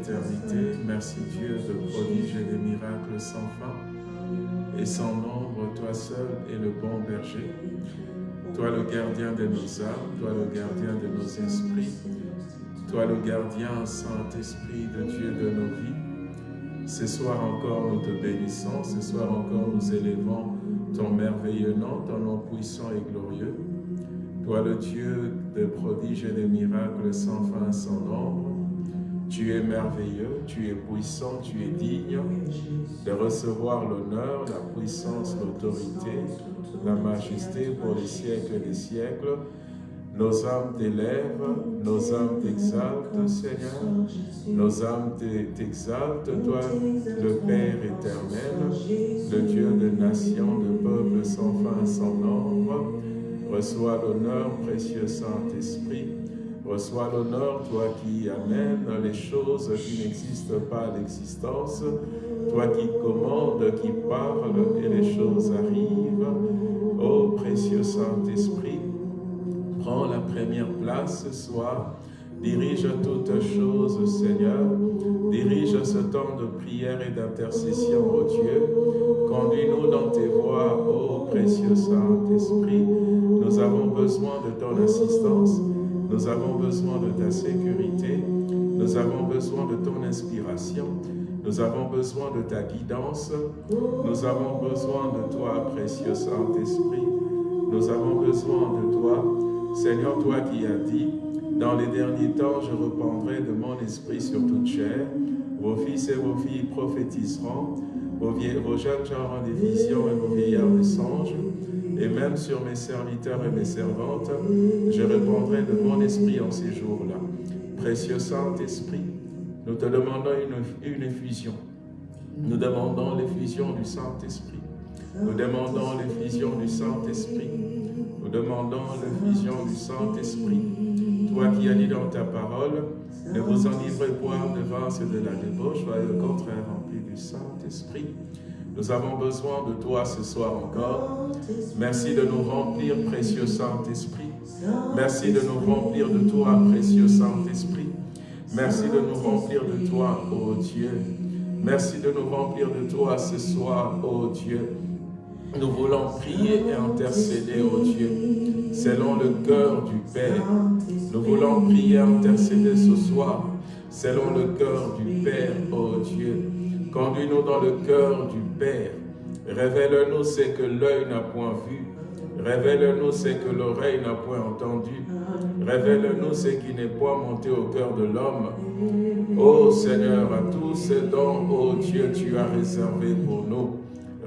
éternité. Merci Dieu de prodiges et de miracles sans fin. Et sans nombre, toi seul es le bon berger. Toi le gardien de nos âmes, toi le gardien de nos esprits. Toi le gardien, Saint-Esprit de Dieu de nos vies. Ce soir encore, nous te bénissons. Ce soir encore, nous élevons ton merveilleux nom, ton nom puissant et glorieux. Toi le Dieu de prodiges et de miracles sans fin, sans nombre. Tu es merveilleux, tu es puissant, tu es digne de recevoir l'honneur, la puissance, l'autorité, la majesté pour les siècles des siècles. Nos âmes t'élèvent, nos âmes t'exaltent, Seigneur. Nos âmes t'exaltent, toi, le Père éternel, le Dieu de nations, de peuples sans fin, sans nombre. Reçois l'honneur, précieux Saint-Esprit. Reçois l'honneur, toi qui amènes les choses qui n'existent pas à l'existence, toi qui commandes, qui parles et les choses arrivent. Ô précieux Saint-Esprit, prends la première place ce soir. Dirige toutes choses, Seigneur. Dirige ce temps de prière et d'intercession, ô Dieu. Conduis-nous dans tes voies, ô précieux Saint-Esprit. Nous avons besoin de ton assistance. Nous avons besoin de ta sécurité. Nous avons besoin de ton inspiration. Nous avons besoin de ta guidance. Nous avons besoin de toi, précieux Saint-Esprit. Nous avons besoin de toi. Seigneur, toi qui as dit, dans les derniers temps, je reprendrai de mon esprit sur toute chair. Vos fils et vos filles prophétiseront. Vos, jeunes gens des visions et vos vieillards des songes. Et même sur mes serviteurs et mes servantes, je répondrai de mon esprit en ces jours-là. Précieux Saint-Esprit, nous te demandons une, une effusion. Nous demandons l'effusion du Saint-Esprit. Nous demandons l'effusion du Saint-Esprit. Nous demandons l'effusion du Saint-Esprit. Toi qui as dit dans ta parole, ne vous enivrez point de vin de la débauche, soyez au contraire remplis du Saint-Esprit. Nous avons besoin de toi ce soir encore. Merci de nous remplir, précieux Saint-Esprit. Merci de nous remplir de toi, précieux Saint-Esprit. Merci de nous remplir de toi, ô Dieu. Merci de nous remplir de toi ce soir, ô Dieu. Nous voulons prier et intercéder, ô Dieu, selon le cœur du Père. Nous voulons prier et intercéder ce soir, selon le cœur du Père, ô Dieu. Conduis-nous dans le cœur du Père. Révèle-nous ce que l'œil n'a point vu. Révèle-nous ce que l'oreille n'a point entendu. Révèle-nous ce qui n'est point monté au cœur de l'homme. Ô Seigneur, à tous ces dons, ô Dieu, tu as réservé pour nous.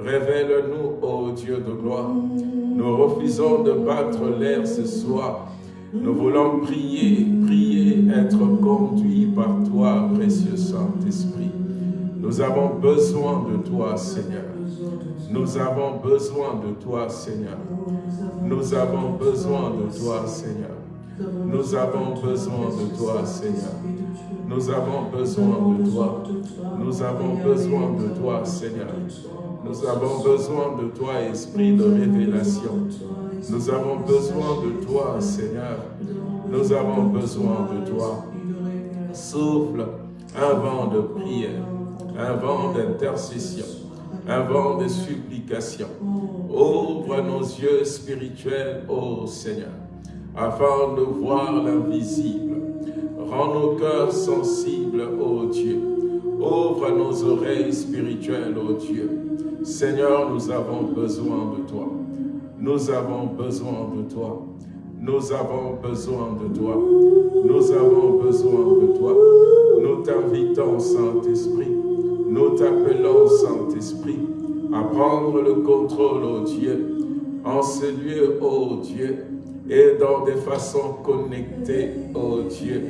Révèle-nous, ô Dieu de gloire. Nous refusons de battre l'air ce soir. Nous voulons prier, prier, être conduits par toi, précieux Saint-Esprit. Nous avons besoin de toi, Seigneur. Nous avons besoin de toi, Seigneur. Nous avons besoin de toi, Seigneur. Nous avons besoin de toi, Seigneur. Nous avons besoin de toi. Nous avons besoin de toi, Seigneur. Nous avons besoin de toi, Esprit de révélation. Nous avons besoin de toi, Seigneur. Nous avons besoin de toi. Souffle un vent de prière, un vent d'intercession, un vent de supplication. Ouvre nos yeux spirituels, ô Seigneur, afin de voir l'invisible. Rends nos cœurs sensibles, ô Dieu. Ouvre nos oreilles spirituelles, ô Dieu. Seigneur, nous avons besoin de toi. Nous avons besoin de toi. Nous avons besoin de toi. Nous avons besoin de toi. Nous t'invitons, Saint-Esprit. Nous t'appelons, Saint-Esprit, à prendre le contrôle, ô Dieu, en ce lieu, ô Dieu, et dans des façons connectées, ô Dieu,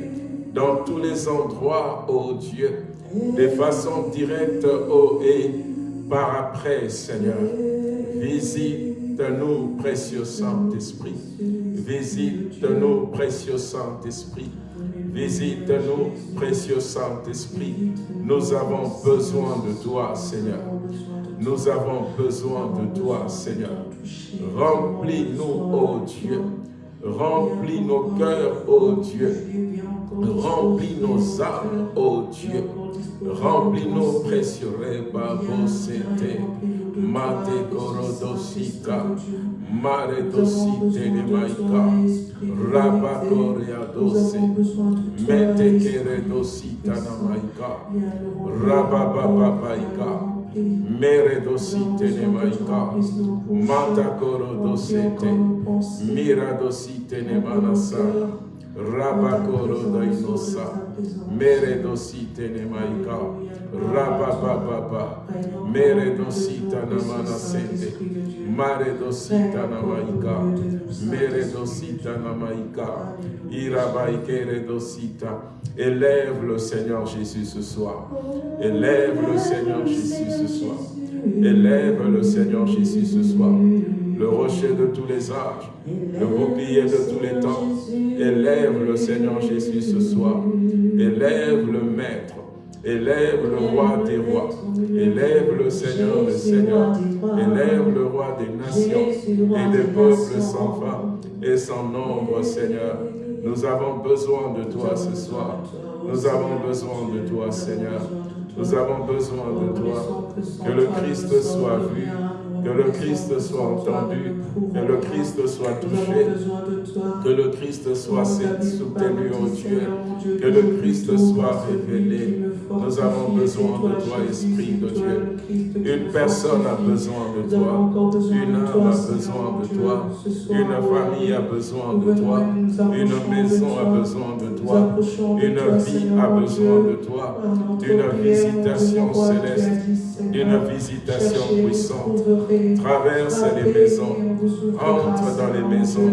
dans tous les endroits, ô Dieu, de façon directe, ô et par après, Seigneur. Visite-nous, précieux Saint-Esprit. Visite-nous, précieux Saint-Esprit. Visite-nous, précieux Saint-Esprit. Nous avons besoin de toi, Seigneur. Nous avons besoin de toi, Seigneur. Remplis-nous, ô Dieu. Remplis nos cœurs, ô Dieu. Remplis nos âmes, ô Dieu. Remplis-nous, précieux Rebabosete. Mate Gorodosita. Mare dosite ne maika. Rabakoria dose. Mete kere dosita na maika. Rabababaika. Mere dosite ne maika. Mata koro dosete. Mira dosite ne manasa. Rabakoro dainosa. Mere dosite ne maika. Rabababa. Mere dosita na manasete. Mare dosita na maika. Mere dosita na maika. Irabaikere dosita. Élève le Seigneur Jésus ce soir. Élève le Seigneur Jésus ce soir. Élève le Seigneur Jésus ce soir. Le rocher de tous les âges, le bouclier de tous les temps. Élève le Seigneur Jésus ce soir. Élève le Maître. Élève le roi des rois. Élève le Seigneur des seigneurs. Élève le roi des nations et des peuples sans fin et sans nombre, Seigneur. Nous avons besoin de toi ce soir. Nous avons besoin de toi, Seigneur. Nous avons besoin de toi. Que le Christ soit vu, que le Christ soit entendu, que le Christ soit touché, que le Christ soit soutenu, au Dieu, que le Christ soit révélé. Nous avons besoin de toi, Esprit de Dieu. Une personne a besoin de toi, une âme a besoin de toi, une famille a besoin de toi, une maison a besoin de toi, une vie a besoin de toi, d'une visitation céleste, d'une visitation puissante. Traverse les maisons, entre dans les maisons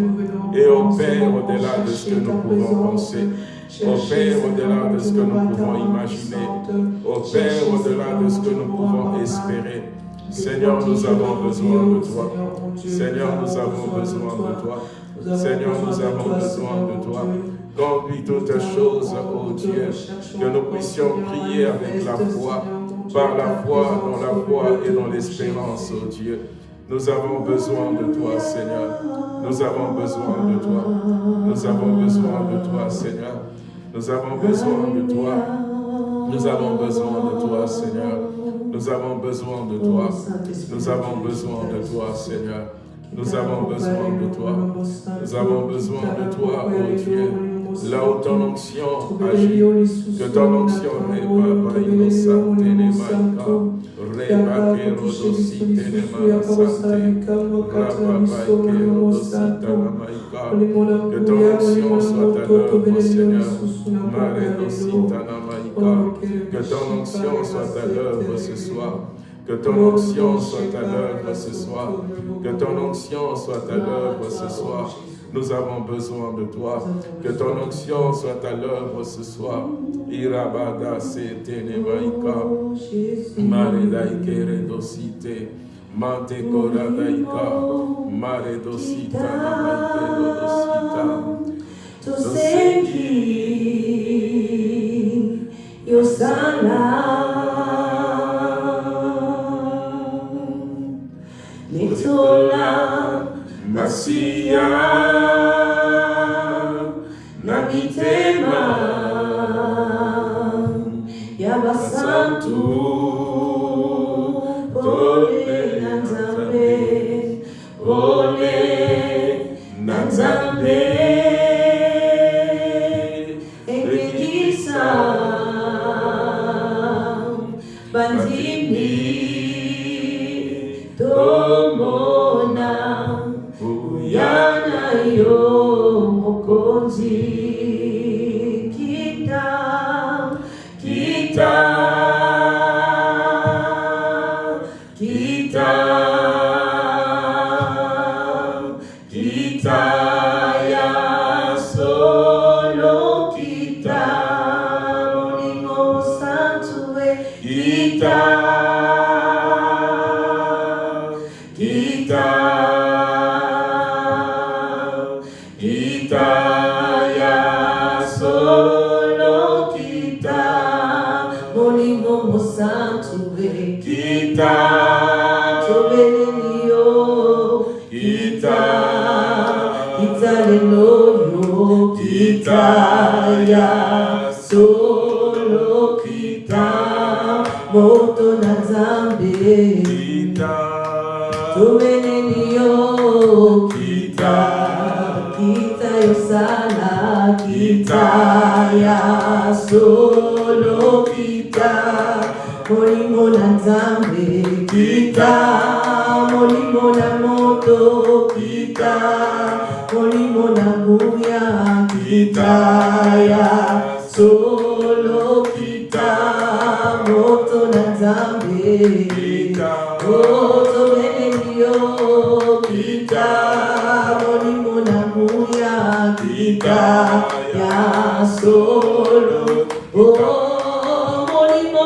et opère au-delà de ce que nous pouvons penser. Opère au-delà de ce que nous pouvons imaginer. Opère au-delà de ce que nous pouvons espérer. Seigneur, nous avons besoin de toi. Seigneur, nous avons besoin de toi. Seigneur, nous avons besoin de toi. Conduis toutes choses, ô Dieu, que nous puissions prier avec la foi, par la foi, dans la foi et dans l'espérance, ô Dieu. Nous avons besoin de toi, Seigneur. Nous avons besoin de toi. Nous avons besoin de toi, Seigneur. Nous avons besoin de toi. Nous avons besoin de toi, Seigneur. Nous avons besoin de toi. Nous avons besoin de toi, Seigneur. Nous avons besoin de toi. Nous avons besoin de toi, ô Dieu. Là où ton onction agit, que ton onction n'est pas innocente, n'est pas Reba que rodosi tenema sante, Rababa que ton onction soit à l'œuvre, Seigneur, Mare que ton onction soit à l'œuvre ce soir, que ton onction soit à l'œuvre ce soir, que ton onction soit à l'œuvre ce soir, nous avons besoin de toi. Que ton onction soit à l'œuvre ce soir. Irabada se tenemaika. Maridaike redosite. Mante koradaika. Mare dosita namaike rodosita. Tosengi Yosana Nitola Masia na mitema ya basantu kita kita yo sala kita ya solo kita molimo na zambe kita molimo na moto kita molimo na buya kita ya solo kita moto na zambe kita. Oto benelio kita ya solo oh molimo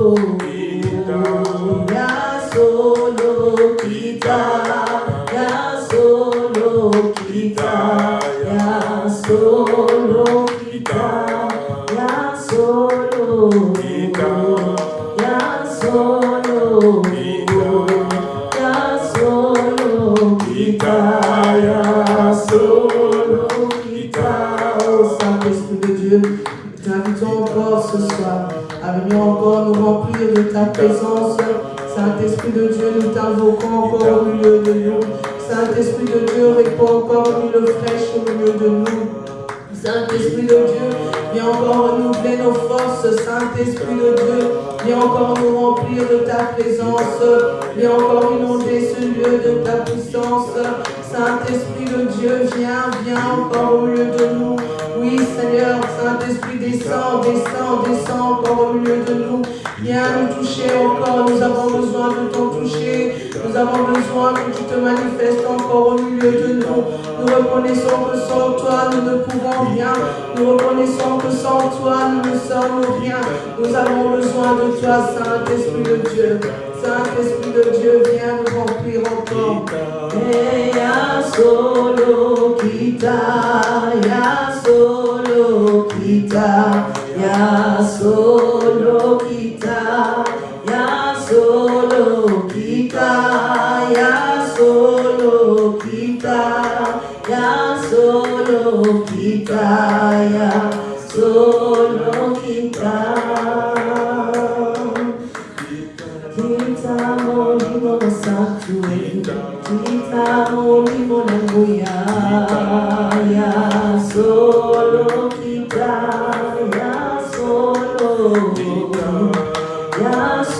Cristo. présence. Saint-Esprit de Dieu, nous t'invoquons encore au milieu de nous. Saint-Esprit de Dieu, répands encore une fraîche au milieu de nous. Saint-Esprit de Dieu, viens encore renouveler nos forces. Saint-Esprit de Dieu, viens encore nous remplir de ta présence. Viens encore inonder ce lieu de ta puissance. Saint-Esprit de Dieu, viens, viens encore au milieu de nous. Oui, Seigneur, Saint-Esprit, descend, descend, descend encore au milieu de nous. Viens nous toucher encore, nous avons besoin de ton toucher. Nous avons besoin que tu te manifestes encore au milieu de nous. Nous reconnaissons que sans toi, nous ne pouvons rien. Nous reconnaissons que sans toi, nous ne sommes rien. Nous avons besoin de toi, Saint-Esprit de Dieu. Saint-Esprit de Dieu, viens nous remplir encore. Solo ya solo ya solo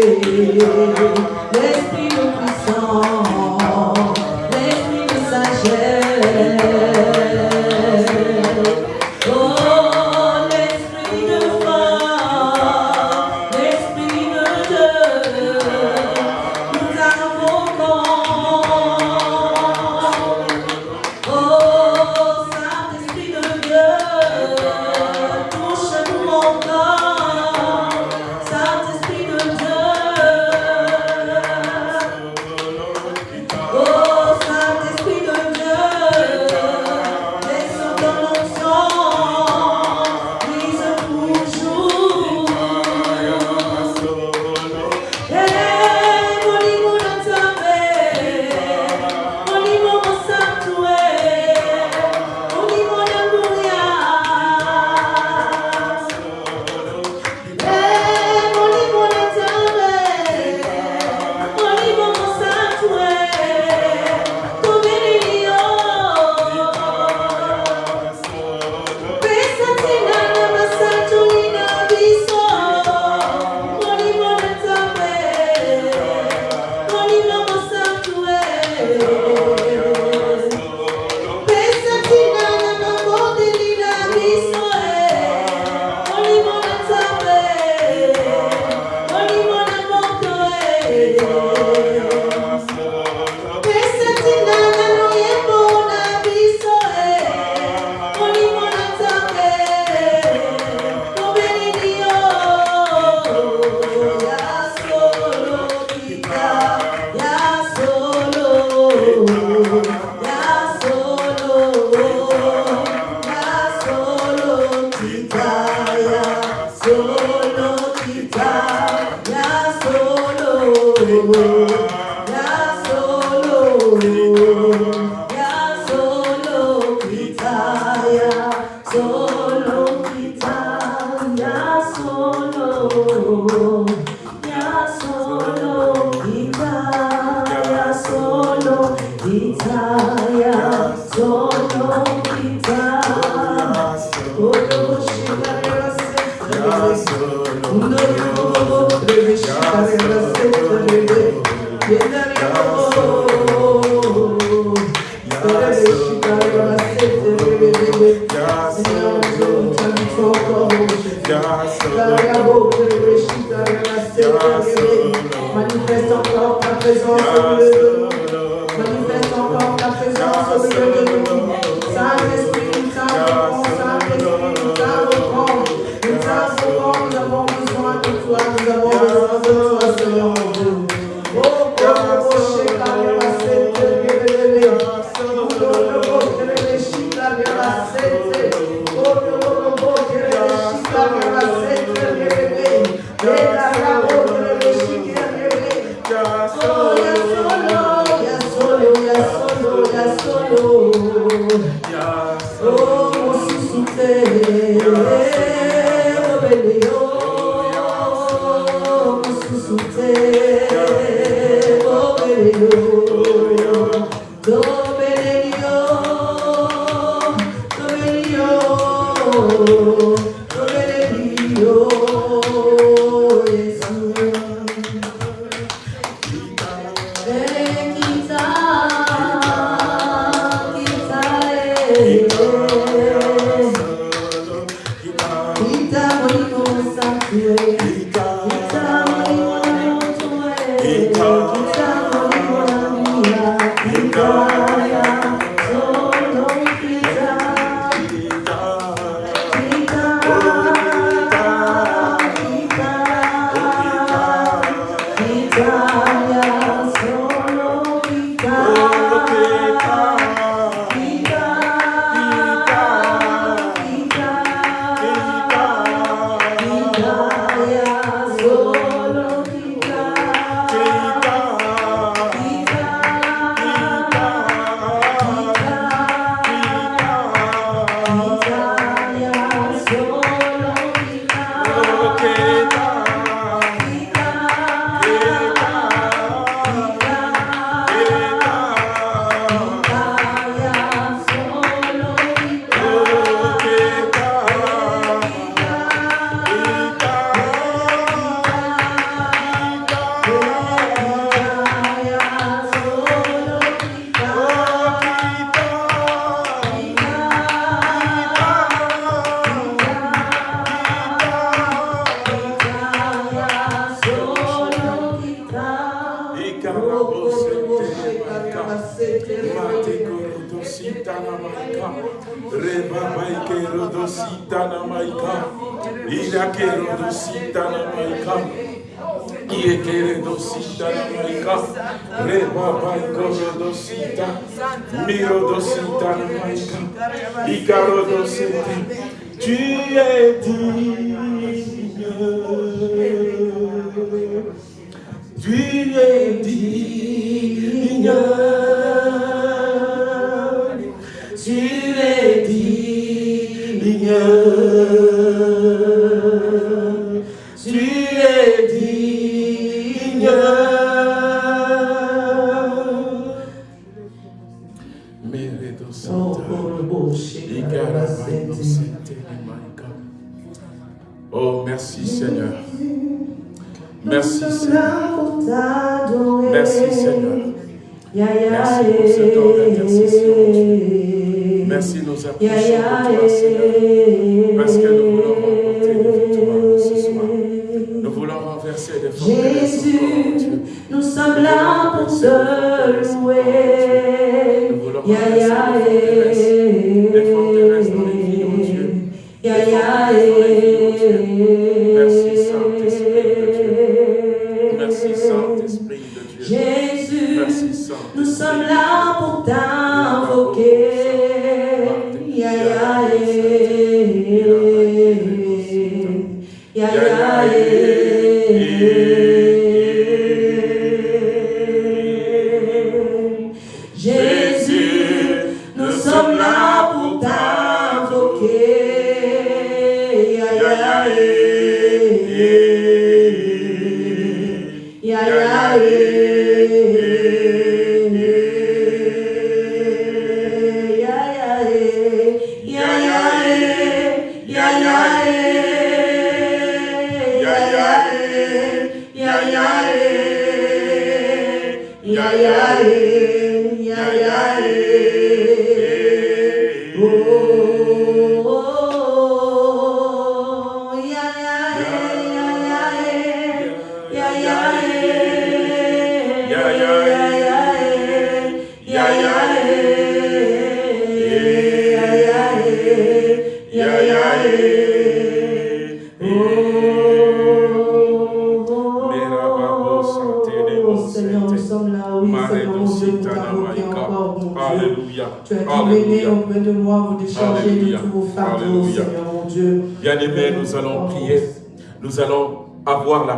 day.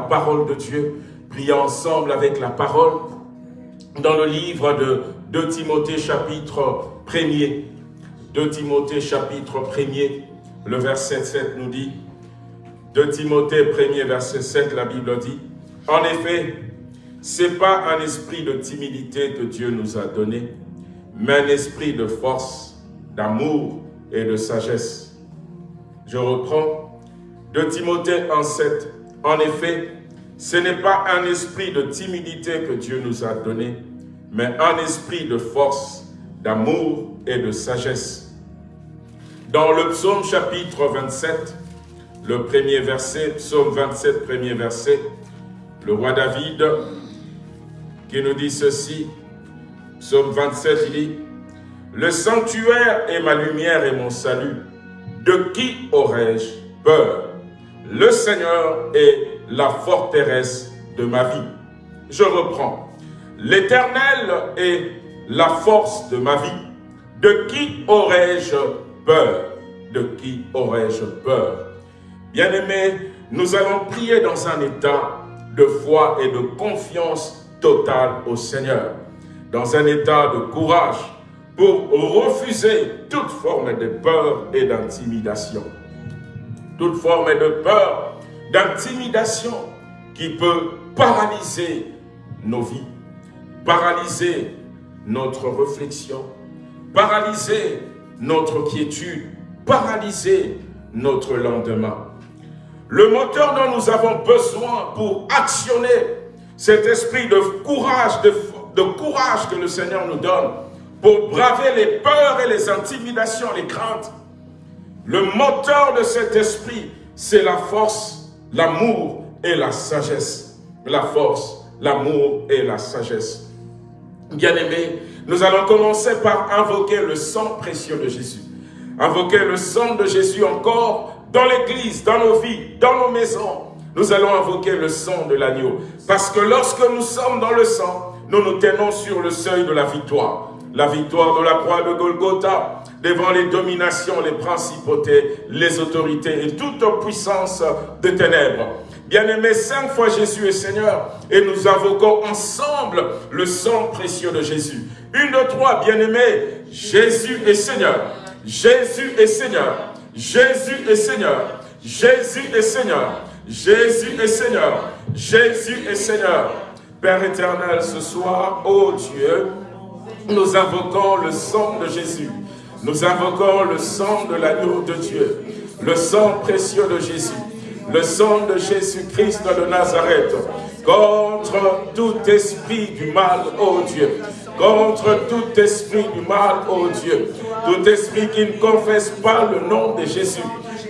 Parole de Dieu. Prier ensemble avec la parole. Dans le livre de 2 Timothée chapitre 1er. 2 Timothée chapitre 1er. Le verset 7 nous dit. 2 Timothée 1er verset 7, la Bible dit. En effet, c'est pas un esprit de timidité que Dieu nous a donné, mais un esprit de force, d'amour et de sagesse. Je reprends 2 Timothée 1,7. En effet, ce n'est pas un esprit de timidité que Dieu nous a donné, mais un esprit de force, d'amour et de sagesse. Dans le psaume chapitre 27, le premier verset, psaume 27, premier verset, le roi David qui nous dit ceci, psaume 27, il dit, Le sanctuaire est ma lumière et mon salut, de qui aurais-je peur? Le Seigneur est la forteresse de ma vie. Je reprends. L'Éternel est la force de ma vie. De qui aurais-je peur? De qui aurais-je peur? Bien-aimés, nous allons prier dans un état de foi et de confiance totale au Seigneur, dans un état de courage pour refuser toute forme de peur et d'intimidation. Toute forme de peur, d'intimidation qui peut paralyser nos vies, paralyser notre réflexion, paralyser notre quiétude, paralyser notre lendemain. Le moteur dont nous avons besoin pour actionner cet esprit de courage, de, courage que le Seigneur nous donne, pour braver les peurs et les intimidations, les craintes. Le moteur de cet esprit, c'est la force, l'amour et la sagesse. La force, l'amour et la sagesse. Bien-aimés, nous allons commencer par invoquer le sang précieux de Jésus. Invoquer le sang de Jésus encore dans l'église, dans nos vies, dans nos maisons. Nous allons invoquer le sang de l'agneau. Parce que lorsque nous sommes dans le sang, nous nous tenons sur le seuil de la victoire. La victoire de la croix de Golgotha, devant les dominations, les principautés, les autorités et toute puissance de ténèbres. Bien-aimés, cinq fois Jésus est Seigneur et nous invoquons ensemble le sang précieux de Jésus. Une, deux, trois, bien-aimés, Jésus est Seigneur. Jésus est Seigneur. Jésus est Seigneur. Jésus est Seigneur. Jésus est Seigneur. Jésus est Seigneur. Père éternel, ce soir, ô Dieu, nous invoquons le sang de Jésus. Nous invoquons le sang de l'agneau de Dieu. Le sang précieux de Jésus. Le sang de Jésus-Christ de Nazareth. Contre tout esprit du mal, ô Dieu. Contre tout esprit du mal, ô Dieu. Tout esprit qui ne confesse pas le nom de Jésus.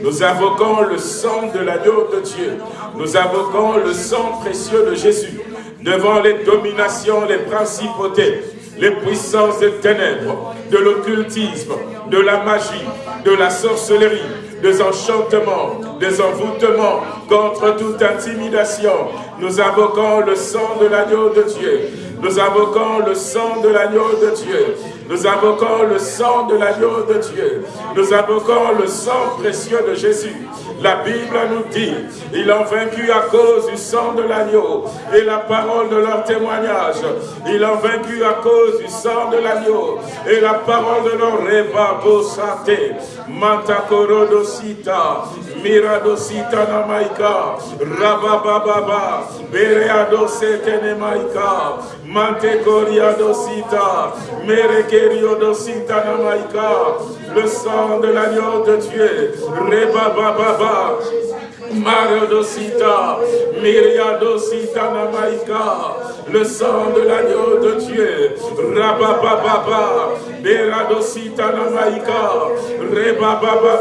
Nous invoquons le sang de l'agneau de Dieu. Nous invoquons le sang précieux de Jésus devant les dominations, les principautés, les puissances des ténèbres, de l'occultisme, de la magie, de la sorcellerie, des enchantements, des envoûtements, contre toute intimidation. Nous invoquons le sang de l'agneau de Dieu. Nous invoquons le sang de l'agneau de Dieu. Nous invoquons le sang de l'agneau de Dieu. Nous invoquons le sang précieux de Jésus. La Bible nous dit, ils ont vaincu à cause du sang de l'agneau et la parole de leur témoignage. Ils ont vaincu à cause du sang de l'agneau et la parole de leur reba bosate. Mantakorodosita, miradosita namaika, rabababa, bereadosete nemaika, mantekoriadosita, merekeriodosita namaika, le sang de l'agneau de Dieu, rebababa, Marodosita, Myriadosita Namaika, le sang de l'agneau de Dieu, Rabababa, Beradosita Namaika, Rebababa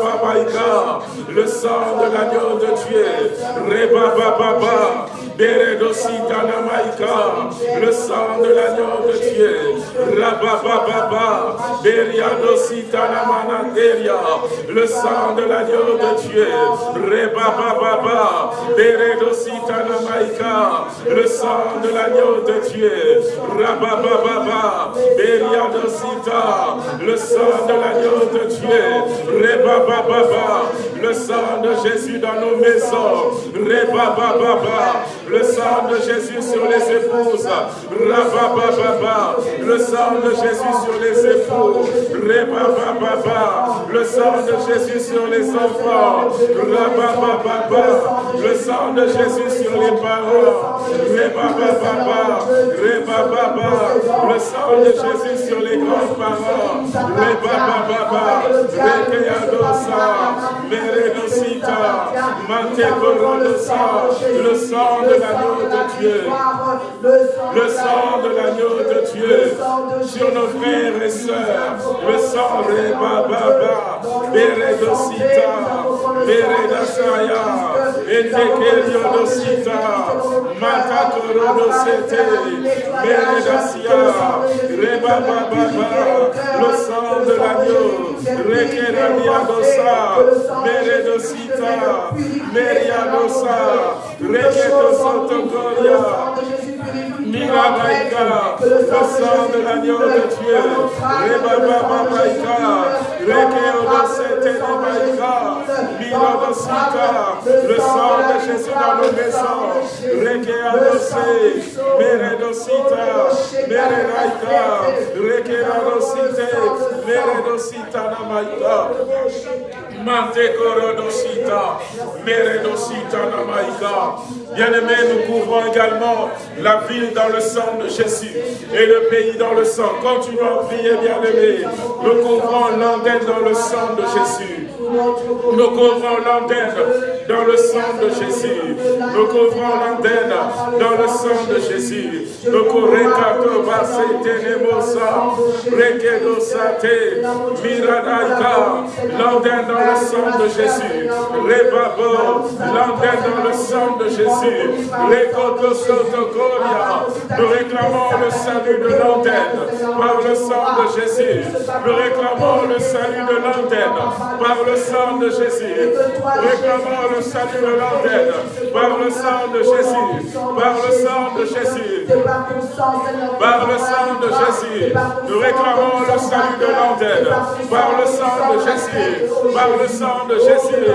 le sang de l'agneau de Dieu, Rebababa, Beredosita Namaika, le sang de l'agneau de Dieu, Rabababa, Beriadosita Namananderia, le sang de l'agneau de Dieu, Rebababa, Baba, Beredosita Namaika, le sang de l'agneau de Dieu, Rabababa, Beria le sang de l'agneau de Dieu, Reba Baba, le sang de Jésus dans nos maisons, Reba Baba, le sang de Jésus sur les épouses, Reba Baba, le sang de Jésus sur les époux, Reba Baba, le sang de Jésus sur les enfants, Reba Baba, le sang de Jésus sur les parents, Reba Baba, Reba Baba, le sang de Jésus sur les grands-parents, Reba Baba, Rekeadosa, Meredosita, Mantekorodosa, le sang de l'agneau de Dieu, le sang de l'agneau de Dieu sur nos frères et sœurs, le sang Reba Baba, Meredosita, Meredasaya, Etekeriodosita, Matatorodosete, le sang de l'agneau, Rekeradiadosa, Meredosita, Meriadosa, Rekedosotokoria, Mirabaika, le sang de l'agneau de Dieu, Rebaba Babaika, Rekeodosete Baika, Mirodosita, le sang de Jésus dans nos maisons, Bien-aimés, nous couvrons également la ville dans le sang de Jésus et le pays dans le sang. Continuons à prier, bien-aimés. Nous couvrons l'antenne dans le sang de Jésus. Nous couvrons l'antenne dans le sang de Jésus. Nous couvrons l'antenne dans le sang de Jésus. Nous couvrons Rekedosate, Miradaika, l'antenne dans le sang de Jésus. Rebabo, l'antenne dans le sang de Jésus. Rekotosotokoria, nous réclamons le salut de l'antenne par le sang de Jésus. Nous réclamons le salut de l'antenne par le sang de Jésus. Réclamons le salut de l'antenne par le sang de Jésus. Par le sang de Jésus. Par le sang de Jésus. Nous réclamons le salut de l'antenne par le sang de Jésus. Par le sang de Jésus.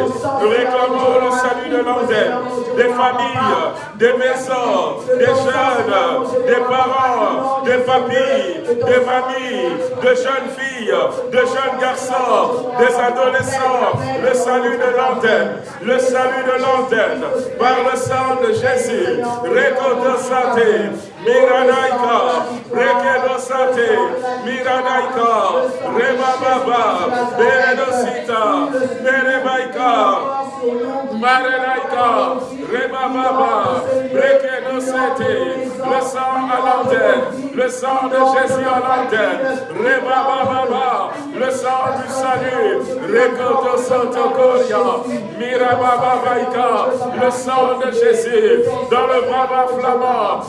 Nous réclamons le salut de l'antenne des familles, des maisons, des jeunes, des parents, des familles, des familles, de jeunes filles, de jeunes garçons, des adolescents, le salut de l'antenne, le de l'antenne, par le sang de Jésus, Rekodosate, Miranaika, Rekedosate, Miranaika, Rebababa, Beredosita, Berebaika, Marenaika, Rebababa, Rekedosete, le sang à l'antenne, le sang de Jésus à l'antenne, Rebababa, le sang du salut, Rekotosotokoria, Mirabababaika, le sang de Jésus, dans le Baba flamand,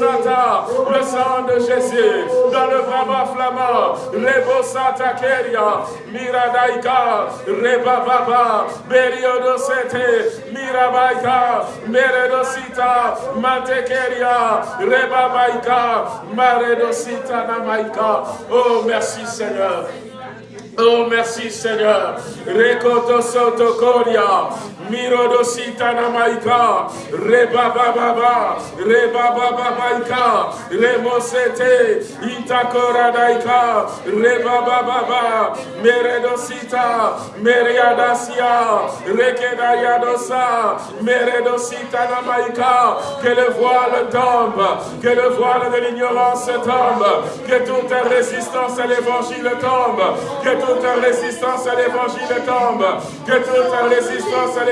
Le sang de Jésus, dans le Baba flamand, Rebosata Keria, Miradaika, Rebababa, Beriodosete, Mirabaika, Meredosita, Matekeria, Rebabaika, Maredosita Namaika. Oh, merci Seigneur. Oh, merci Seigneur. Rekoto Sotokoria. Mirodosita Namaika. Rebababa. Rebababaika. Remosete. Itakoradaika. Rebababa. Meredosita. Meriadasia. Rekedayadosa. Meredosita Namaika. Que le voile tombe. Que le voile de l'ignorance tombe. Que toute résistance à l'évangile tombe. Que toute résistance à l'évangile tombe. Que toute résistance à l'évangile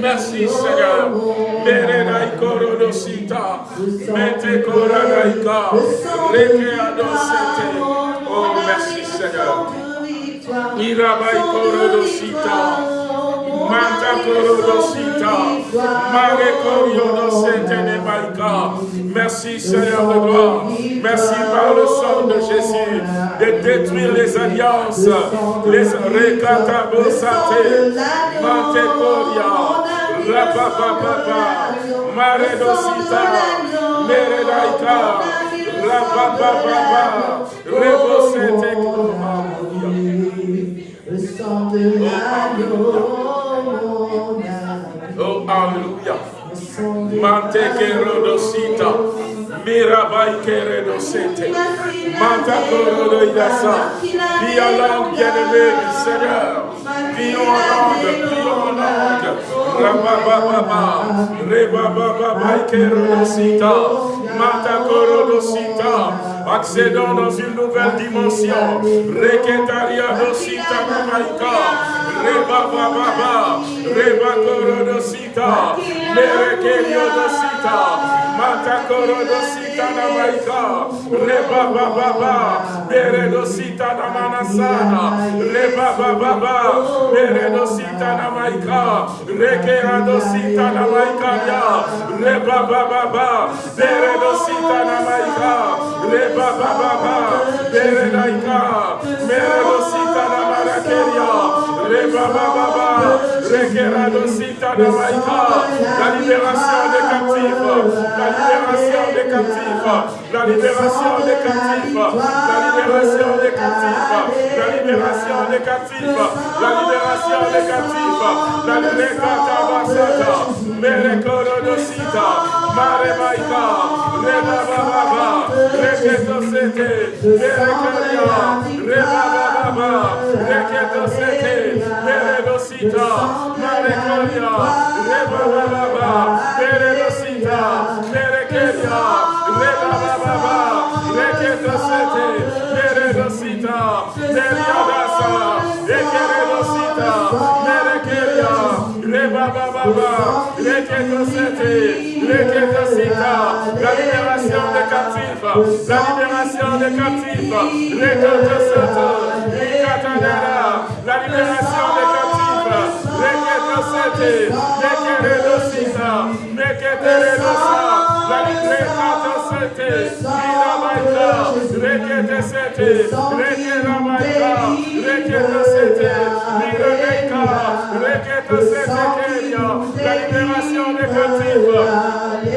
Merci Seigneur. Oh, merci Seigneur. Irabai Korodosita. Manta Korodosita. Mare Korodosete Maika. Merci Seigneur de gloire. Merci par le sang de Jésus de détruire les alliances, les Rekatabosate. Mante Koria. Rapapapapa. Mare Dosita. Meredaika. Rapapapapa. Rebosete Le sang de l'agneau, Oh, Alléluia. Mante kerodosita. Mirabai keredosete. Manta korodoidasa. Prions bien-aimé du Seigneur. Prions en langue, prions en langue. Rabababa. Rebababa kerodosita. Manta korodosita. Accédons dans une nouvelle dimension. Reketaria dosita namaika. Reba baba, reba korodosita, merekerio dosita, mata korodosita la libération des captifs, la libération des captifs, la libération des captifs, la libération des captifs, la libération des captifs, la libération des captifs, la libération basata, merekoro do sita, mare maïka, reba baba, reketo sete, merekeria, reba baba, reketo sete, Meredosita, Marekoria, Reba Baba, Meredosita, Merekeria, la libération des captifs, la libération des captifs, la libération des captifs, Meketeredosa,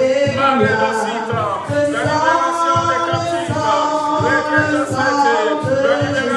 la libération des captifs, la libération des captifs, la libération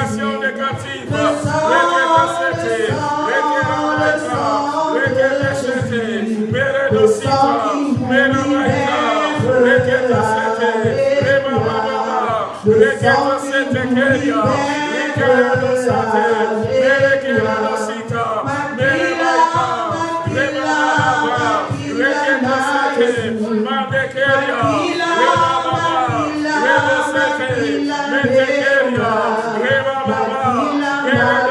Remamama, Meredosita,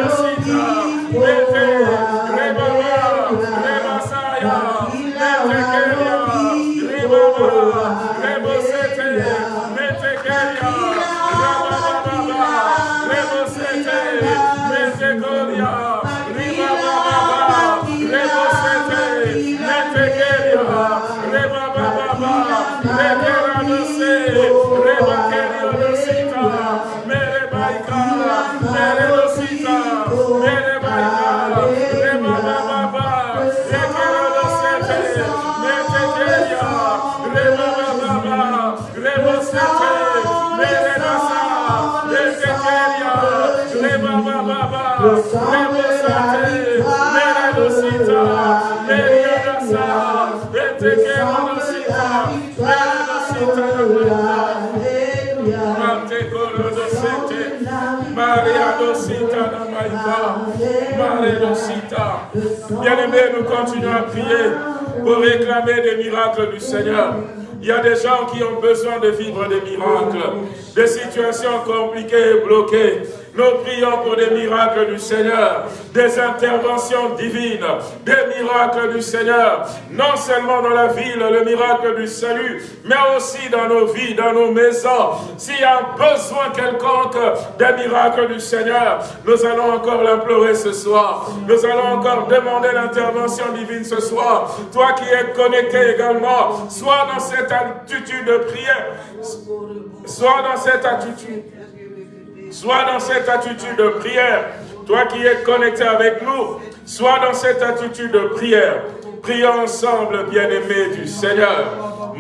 Bien-aimés, nous continuons à prier pour réclamer des miracles du Seigneur. Il y a des gens qui ont besoin de vivre des miracles, des situations compliquées et bloquées. Nous prions pour des miracles du Seigneur, des interventions divines, des miracles du Seigneur, non seulement dans la ville, le miracle du salut, mais aussi dans nos vies, dans nos maisons. S'il y a un besoin quelconque des miracles du Seigneur, nous allons encore l'implorer ce soir. Nous allons encore demander l'intervention divine ce soir. Toi qui es connecté également, sois dans cette attitude de prière. Sois dans cette attitude. Sois dans cette attitude de prière. Toi qui es connecté avec nous, sois dans cette attitude de prière. Prions ensemble, bien-aimés du Seigneur.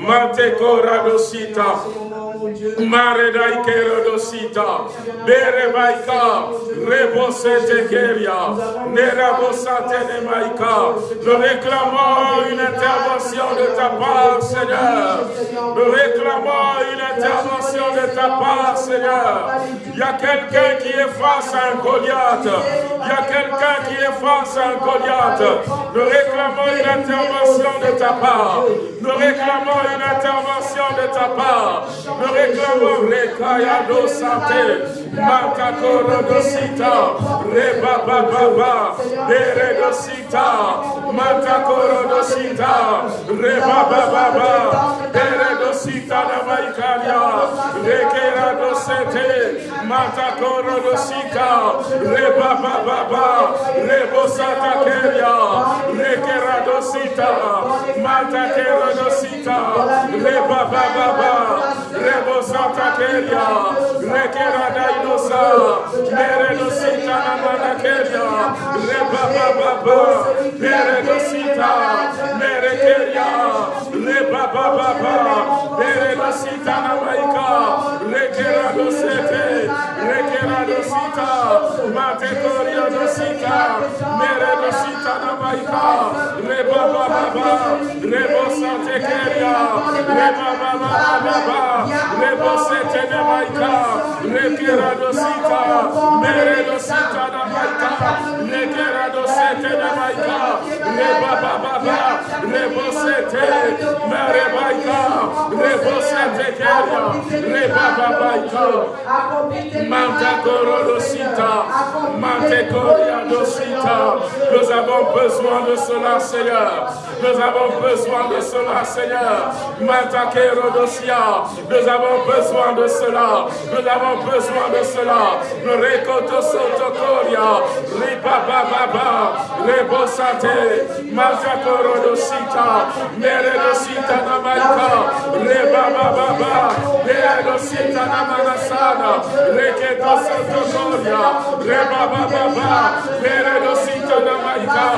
Kerodosita. Berebaika. Nous réclamons une intervention de ta part, Seigneur. Nous réclamons une intervention de ta part, Seigneur. Il y a quelqu'un qui est face à un Goliath. Il y a quelqu'un qui est face à un Goliath. Nous réclamons une intervention de ta part. Nous réclamons une intervention de ta part. Nous réclamons Rekaya do Sate, Matakoro do Sita, Reba Baba, Bere do Sita, Matakoro Sita, Reba Baba, Bere do Sita da Maikalia, Rekera do Sete, Sita, Reba Baba, Rebo Sata Keria, Rekera do Sita, do Sita, Reba Baba, Sata Keria, Rekera da Inosa, Mere do Sita na Manakeria, Reba Baba, Mere do Sita, Mere Keria, Reba Baba, Mere do Sita na Maika, Rekera do Sete, Sita, Mate Koria do Sita, Mere do Sita na Maika, Reba Baba, Rebo Sate Keria, Reba Baba, Rebo Sete na Maika, Rekera do Sita, Mere do Sita na Maika, Rekera do Sete na Maika, Reba Baba, Rebo Sete, Mere Maika, Rebo Sete Keria, Reba Baba, Manta Korodosita, Mante Dosita. Nous avons besoin de cela, Seigneur. Nous avons besoin de cela, Seigneur. Manta Kerodosia. Nous avons besoin de cela. Nous avons besoin de cela. Nous récoto sotokoria. Ripa baba. Rebosate. Manta Korodosita. Meredosita namaika. Reba baba. Meredosita namanasana. Reketo sotokoria. Reba baba. Meredosita namaika.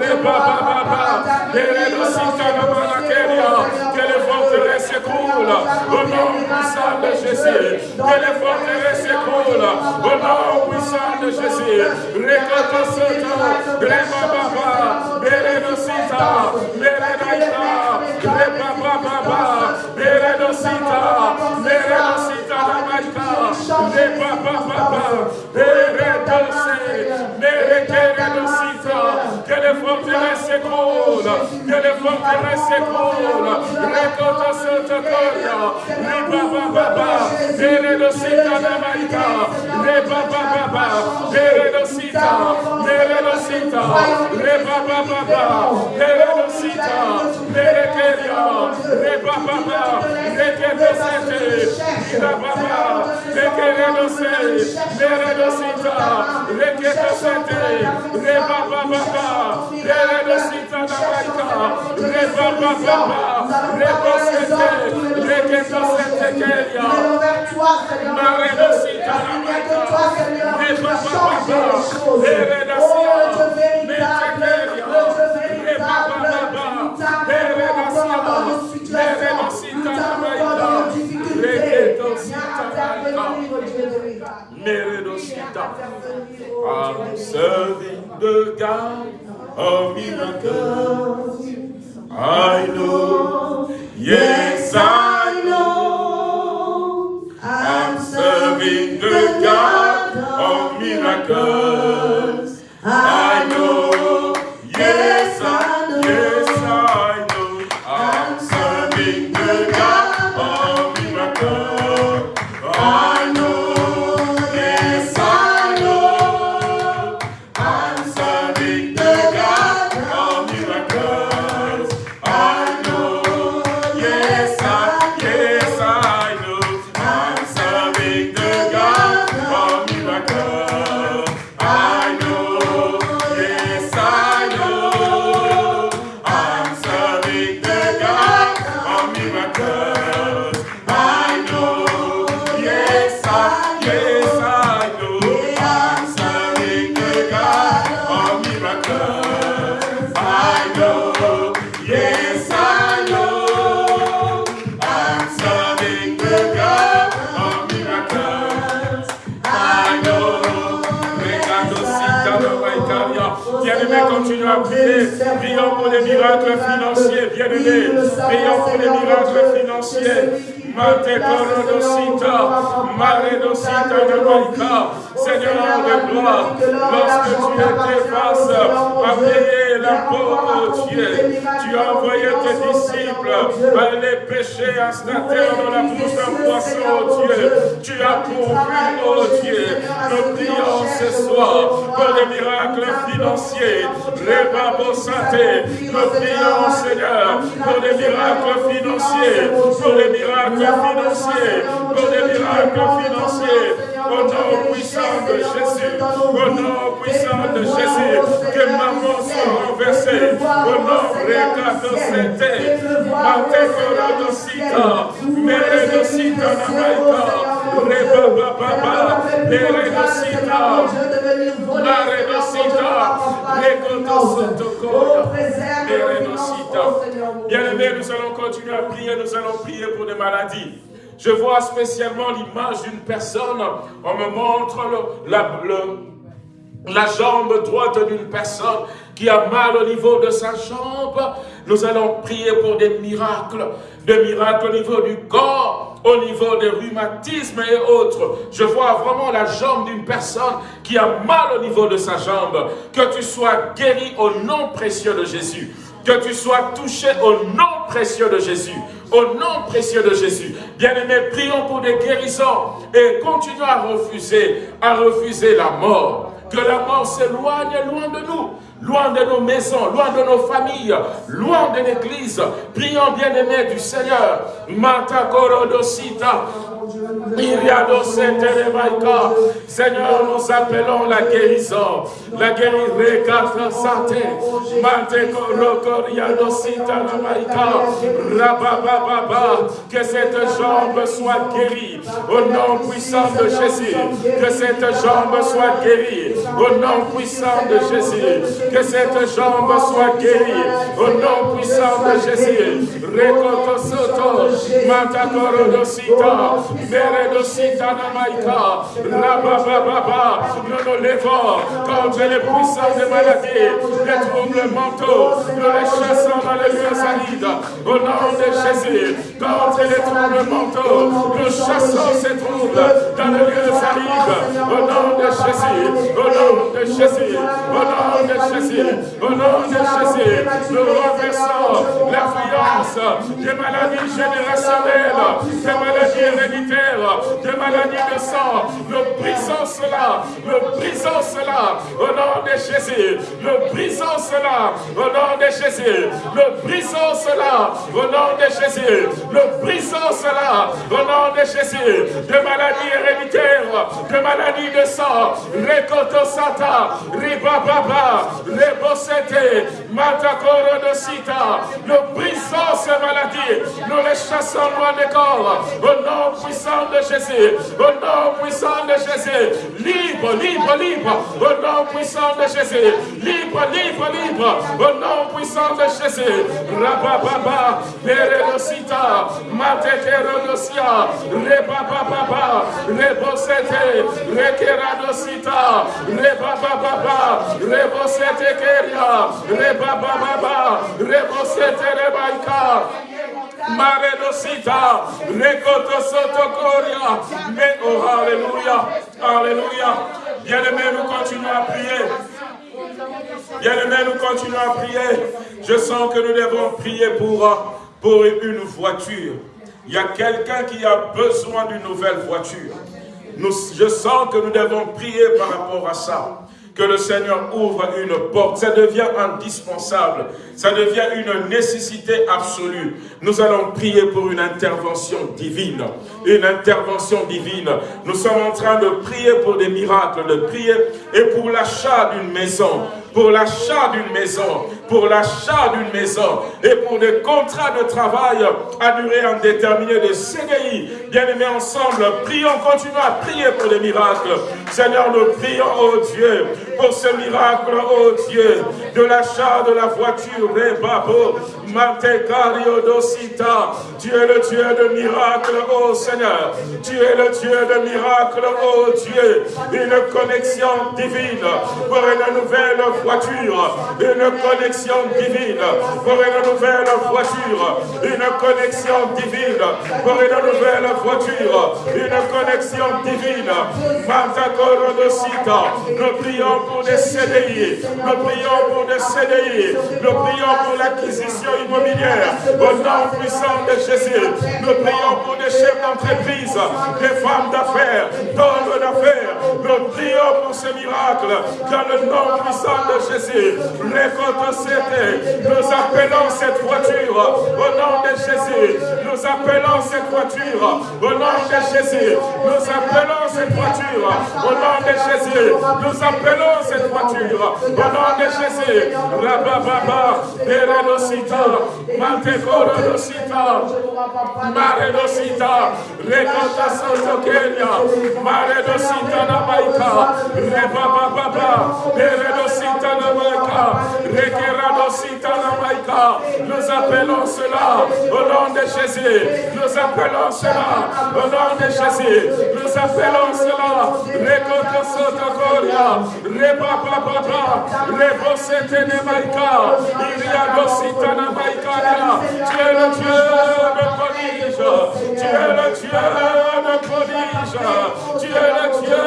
Reba baba. Que les forteresses. Au nom puissant de Jésus. Que les forteresses s'écroulent. Au nom puissant de Jésus. Baba. Baba. Que les forteresses s'écroulent. Que les forteresses s'écroulent. Rekoto soto koria. Reba baba. Meredosita namaika. Reba baba. Meredosita. Meredosita. Reba baba. Meredosita. Merekeria. Reba I'm serving the God of miracles. I know, yes, I know. I'm serving the God of miracles. I know, yes, bien-aimés. Prions pour les miracles financiers. Mate Corodosita, Maredosita de Seigneur de gloire, lorsque tu étais face à payer l'impôt, oh Dieu, tu as envoyé tes disciples pêcher un terre dans la bouche d'un poisson, oh Dieu. Tu as pourvu, oh Dieu. Nous prions ce soir pour des miracles financiers. Les babos santé. Nous prions, Seigneur, pour des miracles financiers, pour des miracles financiers, pour des miracles financiers. Au nom puissant de Jésus, au nom puissant de Jésus, que maman soit renversée, au nom de Sete, Matekorodosita, Meredosita Namaika, Rebababa, Meredosita, Maredosita, Rekotosotokoya, Meredosita. Bien-aimés, nous allons continuer à prier, nous allons prier pour des maladies. Je vois spécialement l'image d'une personne. On me montre la, jambe droite d'une personne qui a mal au niveau de sa jambe. Nous allons prier pour des miracles, des miracles au niveau du corps, au niveau des rhumatismes et autres. Je vois vraiment la jambe d'une personne qui a mal au niveau de sa jambe. Que tu sois guéri au nom précieux de Jésus. Que tu sois touché au nom précieux de Jésus. Au nom précieux de Jésus. Bien-aimés, prions pour des guérisons et continuons à refuser, à refuser la mort. Que la mort s'éloigne loin de nous loin de nos maisons, loin de nos familles, loin de l'église. Prions bien-aimés du Seigneur. Mata Seigneur, nous appelons la guérison. La guérison, que cette jambe soit guérie. Au nom puissant de Jésus. Que cette jambe soit guérie. Au nom puissant de Jésus. Que cette jambe soit guérie. Au nom puissant de Jésus. Soto, Nous nous levons contre les puissances des maladies, les troubles mentaux. Nous les chassons dans les lieux arides. Au nom de Jésus, contre les troubles mentaux, nous chassons ces troubles dans les lieux arides. Au nom de Jésus, au nom de Jésus, au nom de Jésus. Au nom de Jésus, nous renversons l'influence des maladies générationnelles, des maladies héréditaires, des maladies de sang. Nous brisons cela, nous brisons cela au nom de Jésus. Nous brisons cela au nom de Jésus. Nous brisons cela au nom de Jésus. Nous brisons cela au nom de Jésus. Des maladies héréditaires, des maladies de sang, Sata, Ribababa, les bossete, matakoro de sita. Nous brisons ces maladies, nous les chassons loin des corps. Au nom puissant de Jésus, au nom puissant de Jésus, libre, libre, libre, au nom puissant de Jésus, libre, libre, libre, au nom puissant de Jésus. Rabababa, Peredosita, Matekerodosia, Rebababa, Rebosete, Rekeradosita, Rebababa, Rebosete Keria, Rebababa, Rebosete Rebaika, Maredosita, Rekoto Sotokoria, mais oh Alléluia, Alléluia. Bien-aimés, nous continuons à prier. Bien-aimés, nous continuons à prier. Je sens que nous devons prier pour, pour une voiture. Il y a quelqu'un qui a besoin d'une nouvelle voiture. Je sens que nous devons prier par rapport à ça que le Seigneur ouvre une porte. Ça devient indispensable. Ça devient une nécessité absolue. Nous allons prier pour une intervention divine. Une intervention divine. Nous sommes en train de prier pour des miracles, de prier et pour l'achat d'une maison pour l'achat d'une maison, pour l'achat d'une maison et pour des contrats de travail à durée indéterminée de CDI. Bien-aimés ensemble, prions, continuons à prier pour des miracles. Seigneur, nous prions, oh Dieu, pour ce miracle, oh Dieu, de l'achat de la voiture, Rebabo, Dosita. Tu es le Dieu de miracles, oh Seigneur. Tu es le Dieu de miracles, oh Dieu. Une connexion divine pour une nouvelle voiture, une connexion divine pour une nouvelle voiture, une connexion divine pour une nouvelle voiture, une connexion divine. Nous prions pour des CDI, nous prions pour des CDI, nous prions pour l'acquisition immobilière au nom puissant de Jésus. Nous prions pour des chefs d'entreprise, des femmes d'affaires, d'hommes d'affaires. Nous prions pour ce miracle dans le nom puissant de Jésus. Nous appelons cette voiture au nom de Jésus. Nous appelons cette voiture au nom de Jésus. Nous appelons cette voiture au nom de Jésus. Nous appelons cette voiture au nom de Jésus. Rabababa, Beredosita, Mantekorodosita, Maredosita, Rekota Sotokenya, Maredosita Namaika, Rebababa, Namaika. Nous appelons cela au nom de Jésus. Nous appelons cela au nom de Jésus. Nous appelons cela Rekota Sotokoria, Rebababa, Rebosete Namaika, Iriadosita Namaika. Tu es le Dieu de prodige. Tu es le Dieu de prodige. Tu es le Dieu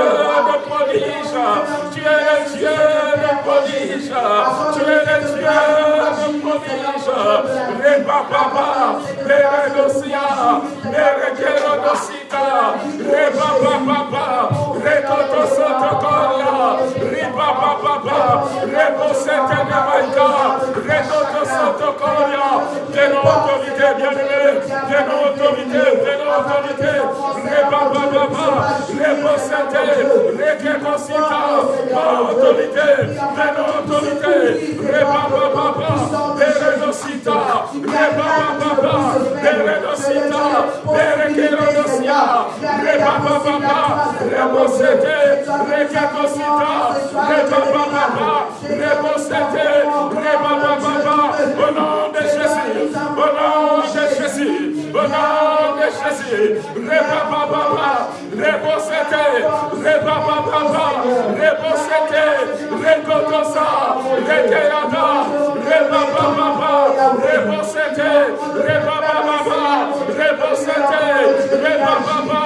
de prodige. Tu es le Dieu. Tu es le Dieu de prodige. Reba papa, Peredosia, Perekerodosita, Reba papa, Rekoto Sotokoria, Riba papa, Rebosete Nemaika, Rekoto Sotokoria, de nos autorités bien-aimées, de nos autorités, de nos autorités, Reba papa, Rebosete, Reketosita, autorité, nos autorités, Reba papa, Peredosita, Reba papa, Peredosita, Perekerodosia, Reba papa, Rebosete, Reketosita, Reba papa, Rebosete, Reba papa, au nom nom de Jésus, Reba papa, Rebosete, Reba papa, Rebosete, Rekotosa, Rekeada, Reba papa, Rebosete, Reba papa, Rebosete, Reba papa,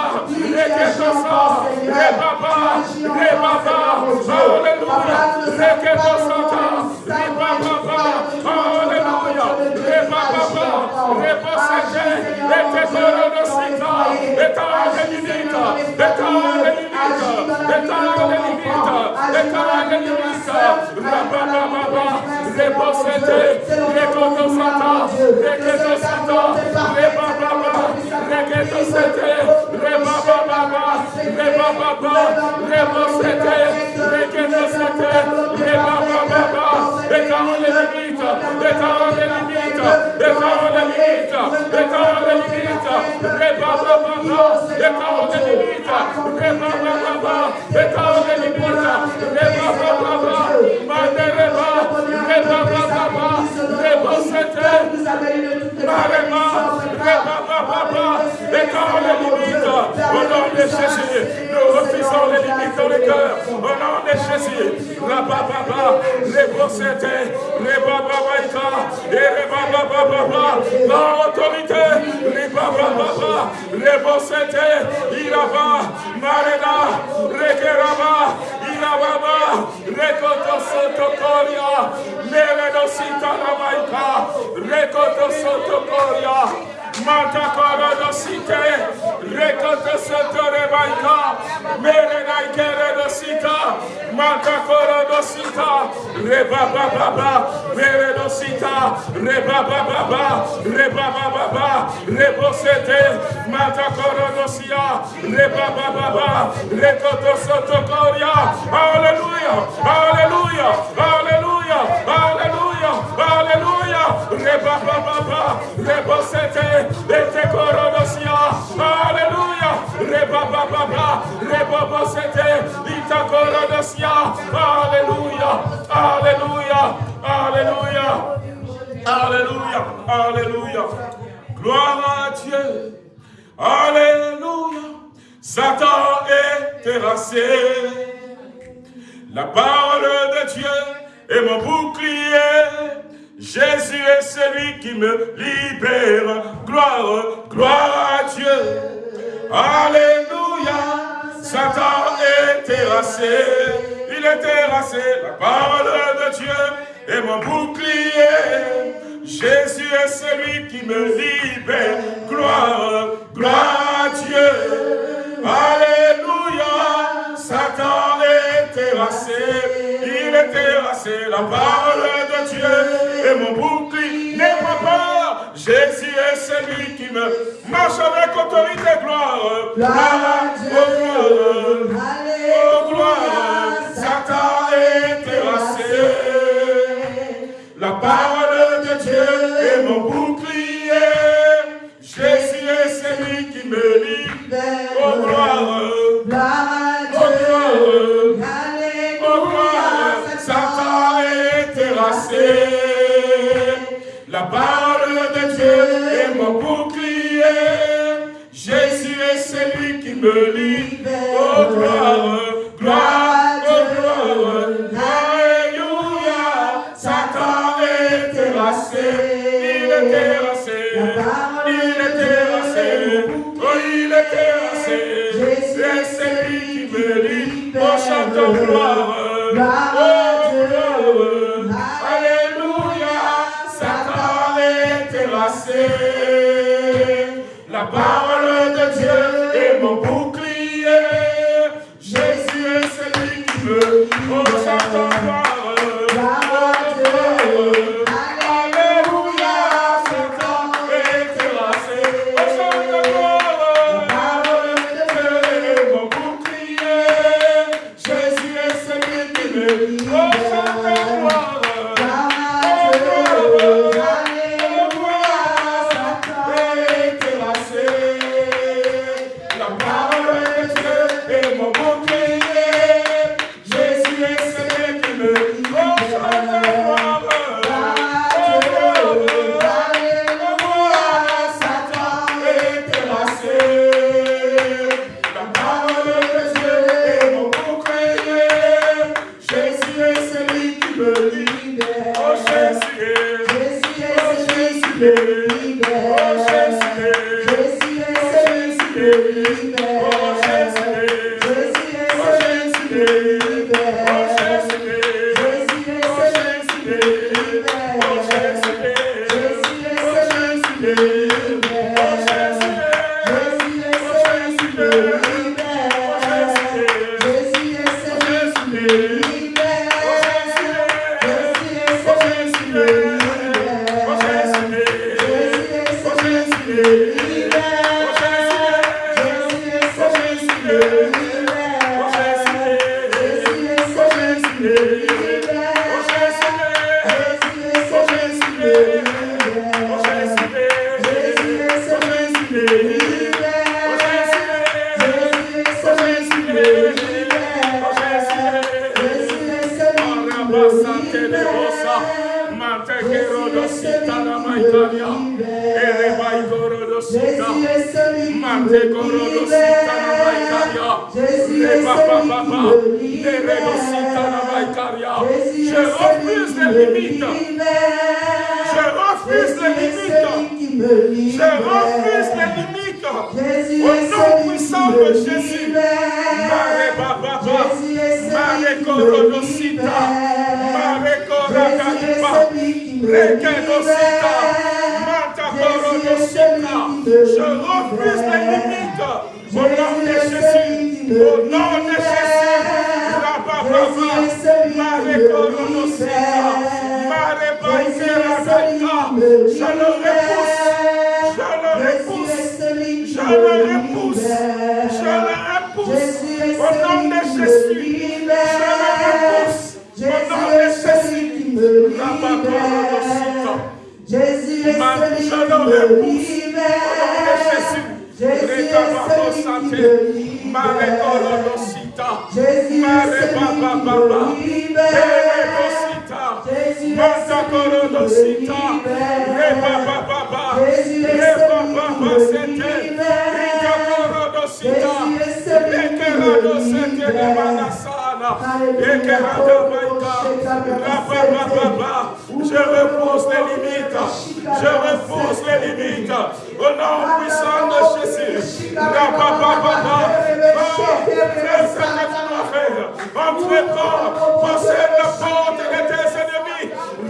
Reketosa, Reba papa, Reba papa, Alléluia, Reketosata, Reba papa, Alléluia, Reba papa, Rebosete, Reketorosita, Etale limita, Etale limita, Etale limita, Etale limita, Reba papa, Rebosete, Rekotosata, Reketosata, Reba papa, Reketosete, Reba papa, Reba papa, Rebosete, Reketosete, Papa, Reba papa, Etale limita, au nom de Jésus, nous refusons les limites dans le cœur, au nom de Jésus, Reba papa, Rebosete, Reba papa, et Reba papa, dans l'autorité, Reba papa, Rebosete, Iraba, Marena, Rekeraba, Irababa, Meredosita Namaika, Rekoto Sotokoria, Matakora dosite, Rekoto Sotorebaika, Merenaikere dosita, Matakora dosita, Reba baba, Meredosita, Reba baba, Reba baba, Rebosete, Matakora dosia, Reba baba, Rekoto Alléluia, Alléluia, Alléluia, Rebosete, Retekorobosia, Alléluia, Rebababa, Rebobosete, Itakorodosia, Alléluia, Alléluia, Alléluia, Alléluia, Alléluia. Gloire à Dieu, Alléluia. Satan est terrassé. La parole de Dieu est mon bouclier. Jésus est celui qui me libère. Gloire, gloire à Dieu. Alléluia. Satan est terrassé. Il est terrassé. La parole de Dieu est mon bouclier. Jésus est celui qui me libère. Gloire, gloire à Dieu. Alléluia. Satan est terrassé, il est terrassé, la parole de Dieu. Est mon bouclier n'est pas peur. Jésus est celui qui me marche avec autorité, gloire, gloire, oh, gloire, Satan est terrassé, la parole de Dieu est mon bouclier, Jésus est celui qui me libère, oh gloire, gloire, parole de Dieu est mon bouclier. Jésus est celui qui me libère. Oh, gloire, gloire. Jésus est celui qui me lit oh, en chantant gloire. parole de Dieu est mon bouclier. Jésus est celui qui me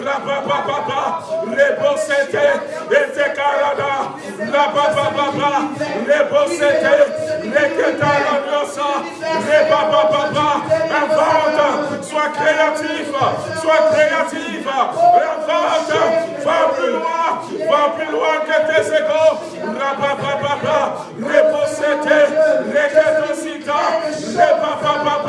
la papa papa, rebosete, ete karada, la papa papa, les rebosete, reketa la diosa, re papa papa, invente, sois créatif, sois créatif, invente, va plus loin, va plus loin que tes égaux, la papa papa, rebosete, reketa sita, re papa papa,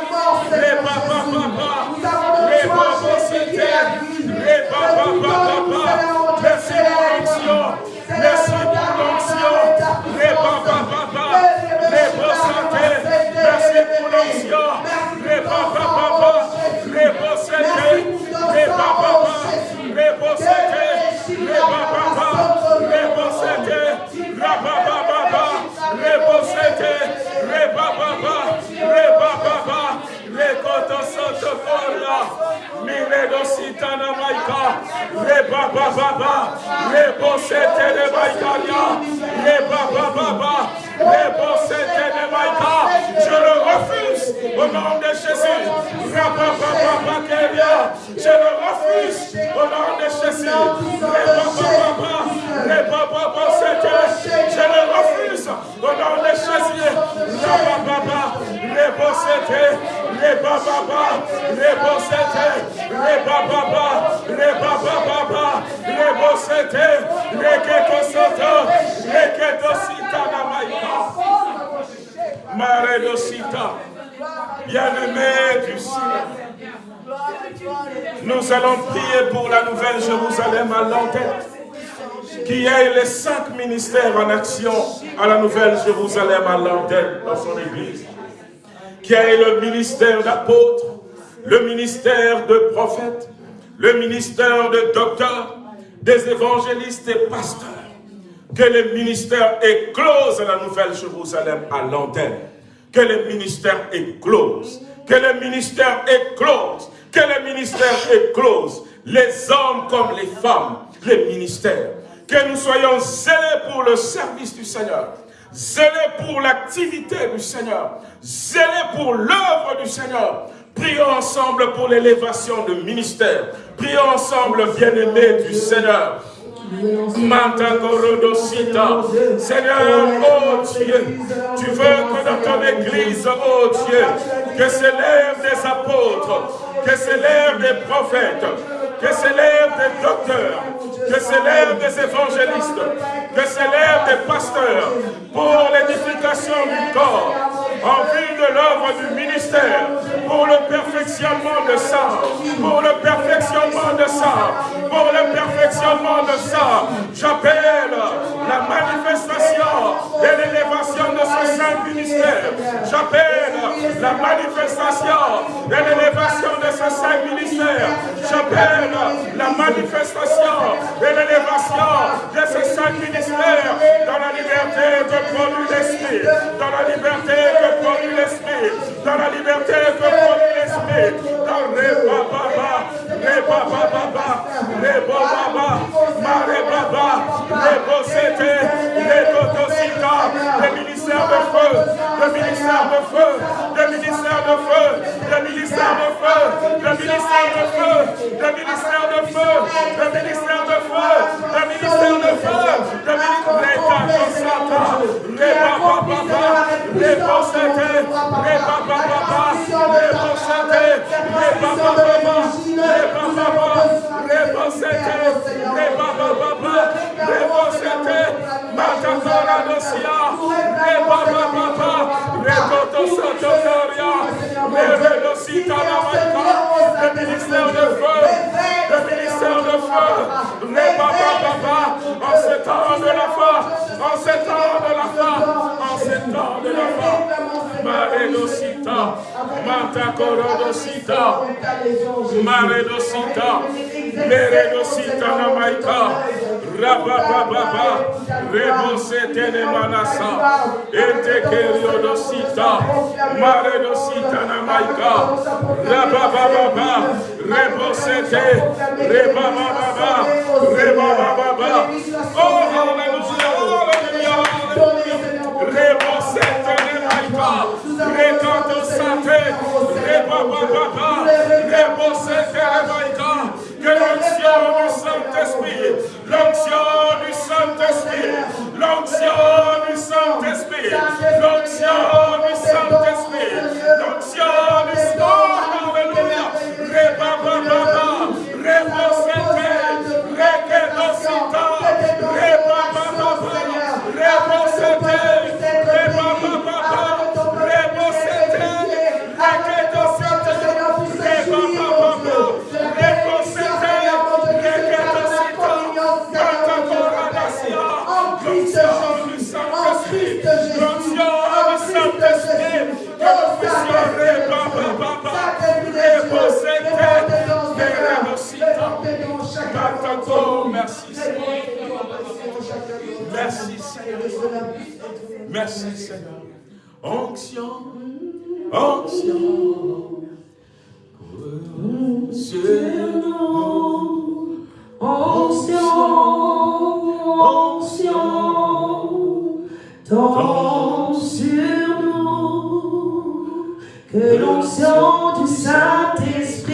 force. Nous avons le choix de la vie. Nous Merci pour l'onction. Merci pour l'onction. Merci pour l'onction. Merci pour l'onction. Rebaba, Rebaba, Rebaba, Rebaba, lekoto soto kola miledo sitana maika reba baba rebo sete reba italia reba baba mais bon, c'était de Je le refuse. Au nom de Jésus. Je le refuse. Au nom de Jésus. Mais bon, c'était. Je le refuse. Au nom de Jésus. Les bababa, les bossete, les bababa, les bababa, les bossete, les ketosata, les ketosita namaï maika. Maredosita. Bien-aimé du ciel. Nous allons prier pour la nouvelle Jérusalem à l'antenne. Qui ait les cinq ministères en action à la nouvelle Jérusalem à l'antenne dans son église. Qui ait le ministère d'apôtre, le ministère de prophète, le ministère de docteur, des évangélistes et pasteurs. Que le ministère éclose la nouvelle Jérusalem à l'antenne. Que le ministère éclose. Que le ministère éclose. Que le ministère éclose. Les hommes comme les femmes. Les ministères. Que nous soyons zélés pour le service du Seigneur. Zélés pour l'activité du Seigneur. Zélés pour l'œuvre du Seigneur. Prions ensemble pour l'élévation de ministère. Prions ensemble, bien-aimés du Seigneur. Seigneur, oh Dieu, tu veux que dans ton église, oh Dieu, que s'élèvent des apôtres, que s'élèvent des prophètes, que s'élèvent des docteurs, que s'élèvent des évangélistes, que s'élèvent des pasteurs pour l'édification du corps, en vue de l'œuvre du ministère, pour le perfectionnement de ça, pour le perfectionnement de ça, pour le perfectionnement de ça. J'appelle la manifestation et l'élévation de ce saint ministère. J'appelle la manifestation et l'élévation de ce saint ministère. J'appelle la manifestation et l'élévation de ce saint ministère dans la liberté que produit l'esprit, dans la liberté l'esprit, dans la liberté que produit l'esprit, dans les bababa, les bababa, les bababa, les baba, les bossete, les totosita, le ministère de feu, le ministère de feu, le ministère de feu, le ministère de feu, le ministère de feu, le ministère de feu, le ministère de feu, le ministère de feu, le ministère de feu, les bababa, les bossete, les bababa, les le ministère de feu, le ministère de feu, les en ce temps de la foi, en ce temps de la foi, en ce temps de la foi. Maredosita, Matakorodosita, Maredosita, Meredosita Namaika, Rabababa, Rebosete de Manasa, Etekeriodosita, Maredosita Namaika, Rabababa, Rebosete, Rebababa, Rebababa, Oh, Hallelujah, Hallelujah, Rebosete Namaika, Rekanto Sate, Rebababa, Rebosete Namaika, que l'onction du Saint-Esprit, l'onction du Saint-Esprit, l'onction du Saint-Esprit, l'onction du Saint-Esprit, Merci Seigneur. Onction, onction. Nous. Onction, tombe sur nous, que l'onction du Saint-Esprit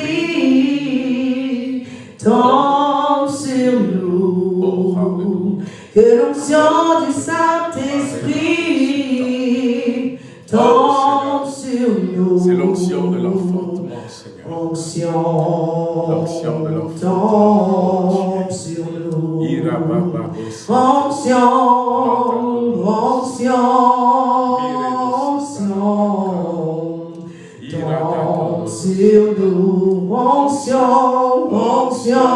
tombe sur nous, que l'onction du Saint-Esprit tombe sur nous. C'est l'onction de l'enfantement, Seigneur. Onction, L'onction de l'enfant. tombe sur nous. Onction, onction, onction, tombe sur nous. Onction, onction,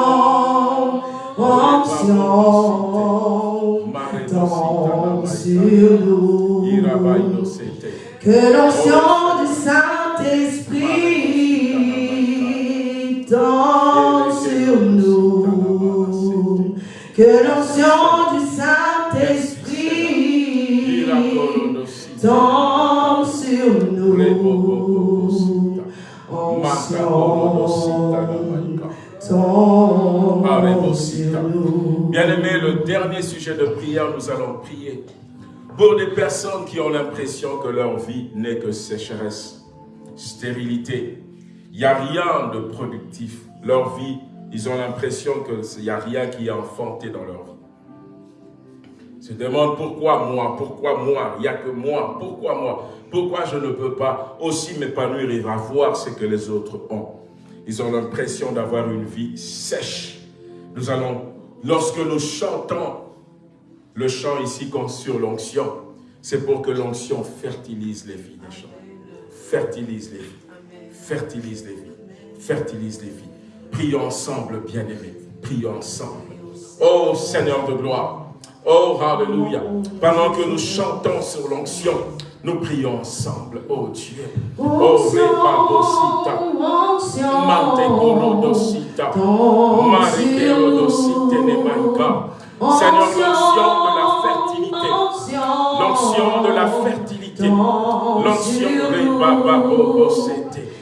onction, tombe sur nous. Que l'onction du Saint-Esprit tombe sur nous. Que l'onction du Saint-Esprit tombe sur nous. Bien-aimé, le dernier sujet de prière, nous allons prier pour des personnes qui ont l'impression que leur vie n'est que sécheresse, stérilité. Il n'y a rien de productif. Leur vie, ils ont l'impression qu'il n'y a rien qui est enfanté dans leur vie. Ils se demandent pourquoi moi, pourquoi moi, il n'y a que moi, pourquoi moi, pourquoi je ne peux pas aussi m'épanouir et avoir ce que les autres ont. Ils ont l'impression d'avoir une vie sèche. Nous allons, lorsque nous chantons le chant ici comme sur l'onction, c'est pour que l'onction fertilise les vies des gens. Fertilise les vies. Fertilise les vies. Fertilise les vies. Prions ensemble, bien-aimés. Prions ensemble. Oh Seigneur de gloire. Oh, Alléluia. Pendant que nous chantons sur l'onction, nous prions ensemble. Oh Dieu. Oh, Rebabosita. Mantekorodosita. Marikerodosite Nemaika. Seigneur, l'onction de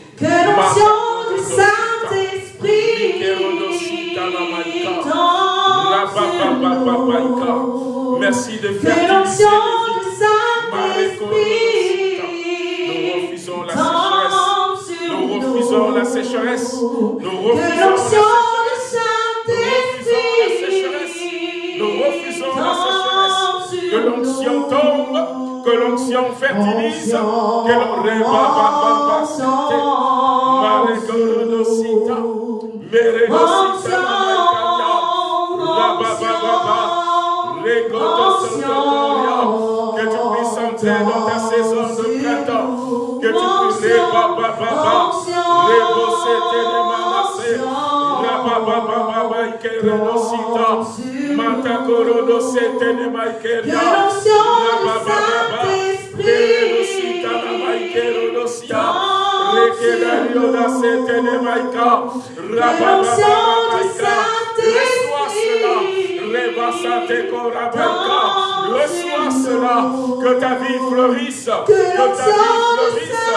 Reçois cela, que ta vie fleurisse, que ta vie fleurisse,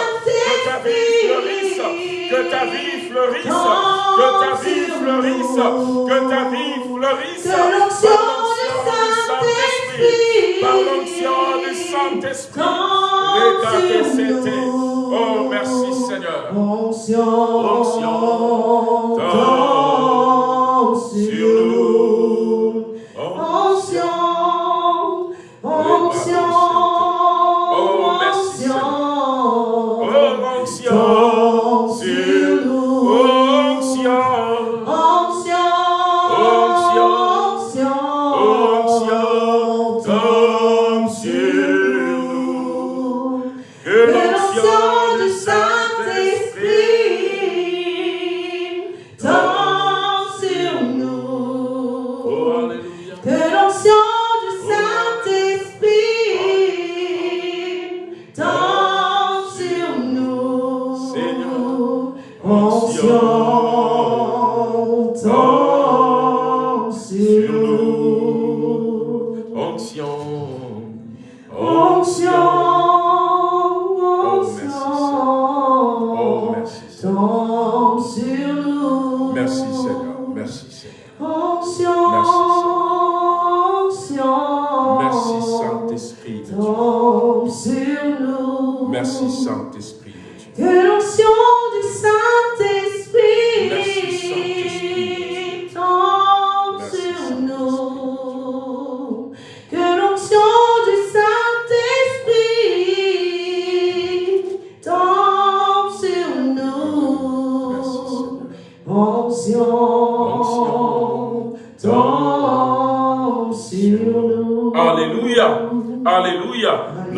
que ta vie fleurisse, que ta vie fleurisse, que ta vie fleurisse, que ta vie fleurisse,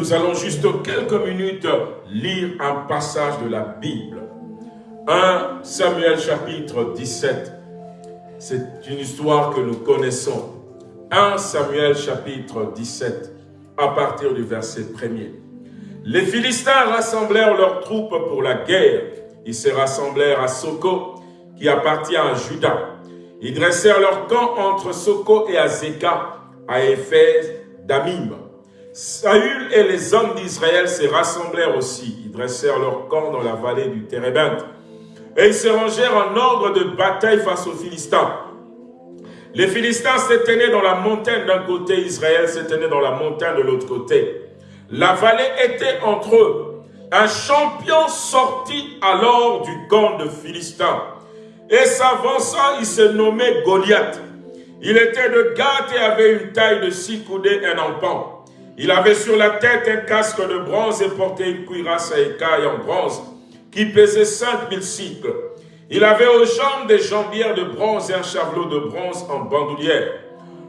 Nous allons juste quelques minutes lire un passage de la Bible. 1 Samuel chapitre 17. C'est une histoire que nous connaissons. 1 Samuel chapitre 17, à partir du verset 1er. Les Philistins rassemblèrent leurs troupes pour la guerre. Ils se rassemblèrent à Soko, qui appartient à Juda. Ils dressèrent leur camp entre Soko et Azeka, à Éphèse d'Amim. Saül et les hommes d'Israël se rassemblèrent aussi. Ils dressèrent leur camp dans la vallée du Térébinthe. Et ils se rangèrent en ordre de bataille face aux Philistins. Les Philistins se tenaient dans la montagne d'un côté, Israël se tenait dans la montagne de l'autre côté. La vallée était entre eux. Un champion sortit alors du camp de Philistins et s'avança, il se nommait Goliath. Il était de Gath et avait une taille de six coudées et un empan. Il avait sur la tête un casque de bronze et portait une cuirasse à écailles en bronze qui pesait 5000 cycles. Il avait aux jambes des jambières de bronze et un chavelot de bronze en bandoulière.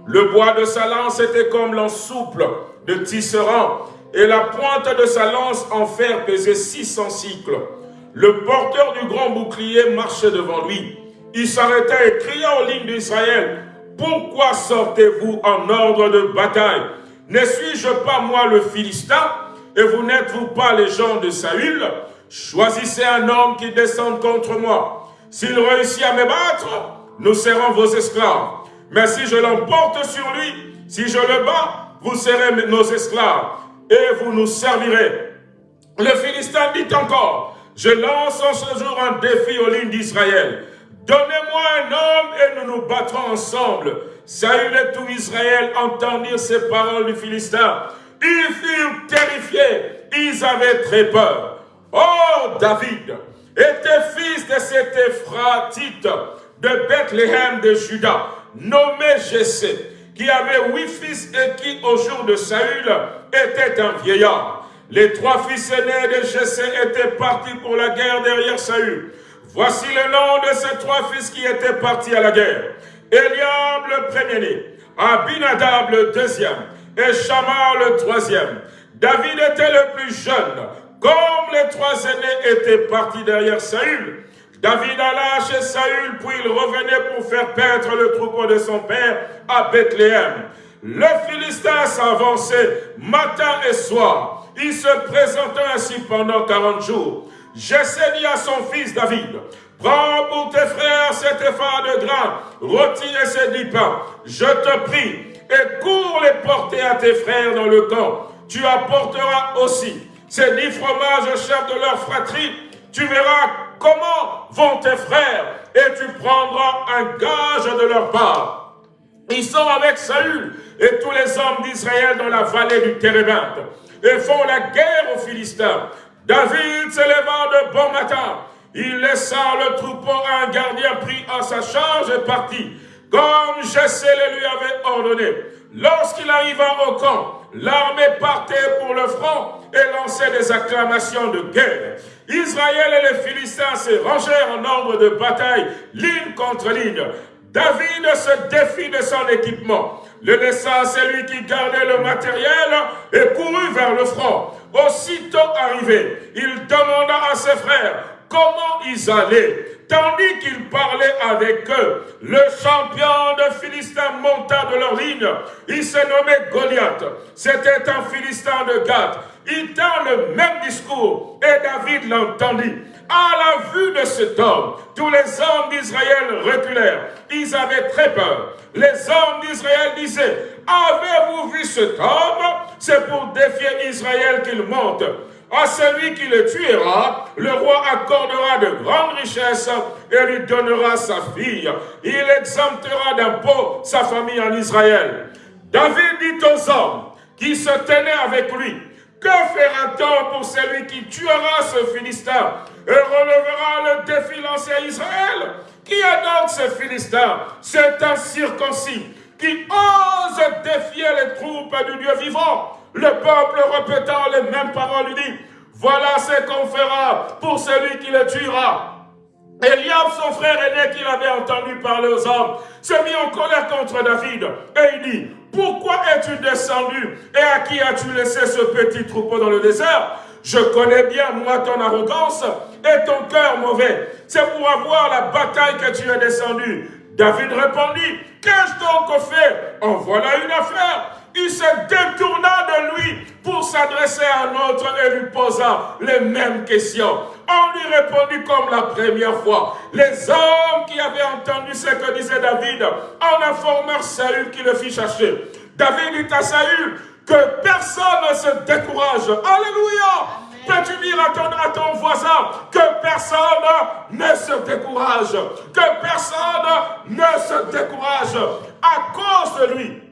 Le bois de sa lance était comme l'ensouple de tisserand, et la pointe de sa lance en fer pesait 600 cycles. Le porteur du grand bouclier marchait devant lui. Il s'arrêta et cria aux lignes d'Israël, « Pourquoi sortez-vous en ordre de bataille? Ne suis-je pas moi le Philistin Et vous n'êtes-vous pas les gens de Saül? Choisissez un homme qui descende contre moi. S'il réussit à me battre, nous serons vos esclaves. Mais si je l'emporte sur lui, si je le bats, vous serez nos esclaves et vous nous servirez. Le Philistin dit encore, je lance en ce jour un défi aux lignes d'Israël. Donnez-moi un homme et nous nous battrons ensemble. Saül et tout Israël entendirent ces paroles du Philistin. Ils furent terrifiés, ils avaient très peur. Oh, David était fils de cet Ephratite de Bethléem de Juda, nommé Jessé, qui avait huit fils et qui, au jour de Saül, était un vieillard. Les trois fils aînés de Jessé étaient partis pour la guerre derrière Saül. Voici le nom de ces trois fils qui étaient partis à la guerre. Eliab le premier-né, Abinadab le deuxième, et Shammar le troisième. David était le plus jeune. Comme les trois aînés étaient partis derrière Saül, David alla chez Saül, puis il revenait pour faire paître le troupeau de son père à Bethléem. Le Philistin s'avançait matin et soir. Il se présentait ainsi pendant 40 jours. Jessé dit à son fils David, Prends pour tes frères cet effort de grain, rôtis et ces dix pains. Je te prie, et cours les porter à tes frères dans le camp. Tu apporteras aussi ces dix fromages chefs de leur fratrie. Tu verras comment vont tes frères, et tu prendras un gage de leur part. Ils sont avec Saül et tous les hommes d'Israël dans la vallée du Térébinthe et font la guerre aux Philistins. David se de bon matin il laissa le troupeau à un gardien pris à sa charge et partit, comme Jessé le lui avait ordonné. Lorsqu'il arriva au camp, l'armée partait pour le front et lançait des acclamations de guerre. Israël et les Philistins se rangèrent en nombre de bataille, ligne contre ligne. David se défit de son équipement, le à celui qui gardait le matériel et courut vers le front. Aussitôt arrivé, il demanda à ses frères, comment ils allaient. Tandis qu'ils parlaient avec eux, le champion de Philistin monta de leur ligne. Il se nommait Goliath. C'était un Philistin de Gath. Il tint le même discours et David l'entendit. À la vue de cet homme, tous les hommes d'Israël reculèrent. Ils avaient très peur. Les hommes d'Israël disaient, avez-vous vu cet homme? C'est pour défier Israël qu'il monte. À celui qui le tuera, le roi accordera de grandes richesses et lui donnera sa fille. Il exemptera d'impôts sa famille en Israël. David dit aux hommes qui se tenaient avec lui, que fera-t-on pour celui qui tuera ce Philistin? Et relevera le défi lancé à Israël Qui est donc ce Philistin? C'est un circoncis qui ose défier les troupes du Dieu vivant. Le peuple répétant les mêmes paroles lui dit, voilà ce qu'on fera pour celui qui le tuera. Eliab, son frère aîné qu'il avait entendu parler aux hommes, s'est mis en colère contre David. Et il dit, pourquoi es-tu descendu et à qui as-tu laissé ce petit troupeau dans le désert? Je connais bien, moi, ton arrogance et ton cœur mauvais. C'est pour avoir la bataille que tu es descendu. David répondit, qu'ai-je donc fait En voilà une affaire il se détourna de lui pour s'adresser à un autre et lui posa les mêmes questions. On lui répondit comme la première fois. Les hommes qui avaient entendu ce que disait David en informèrent Saül qui le fit chercher. David dit à Saül que personne ne se décourage. Alléluia Peux-tu dire à ton, voisin que personne ne se décourage, que personne ne se décourage à cause de lui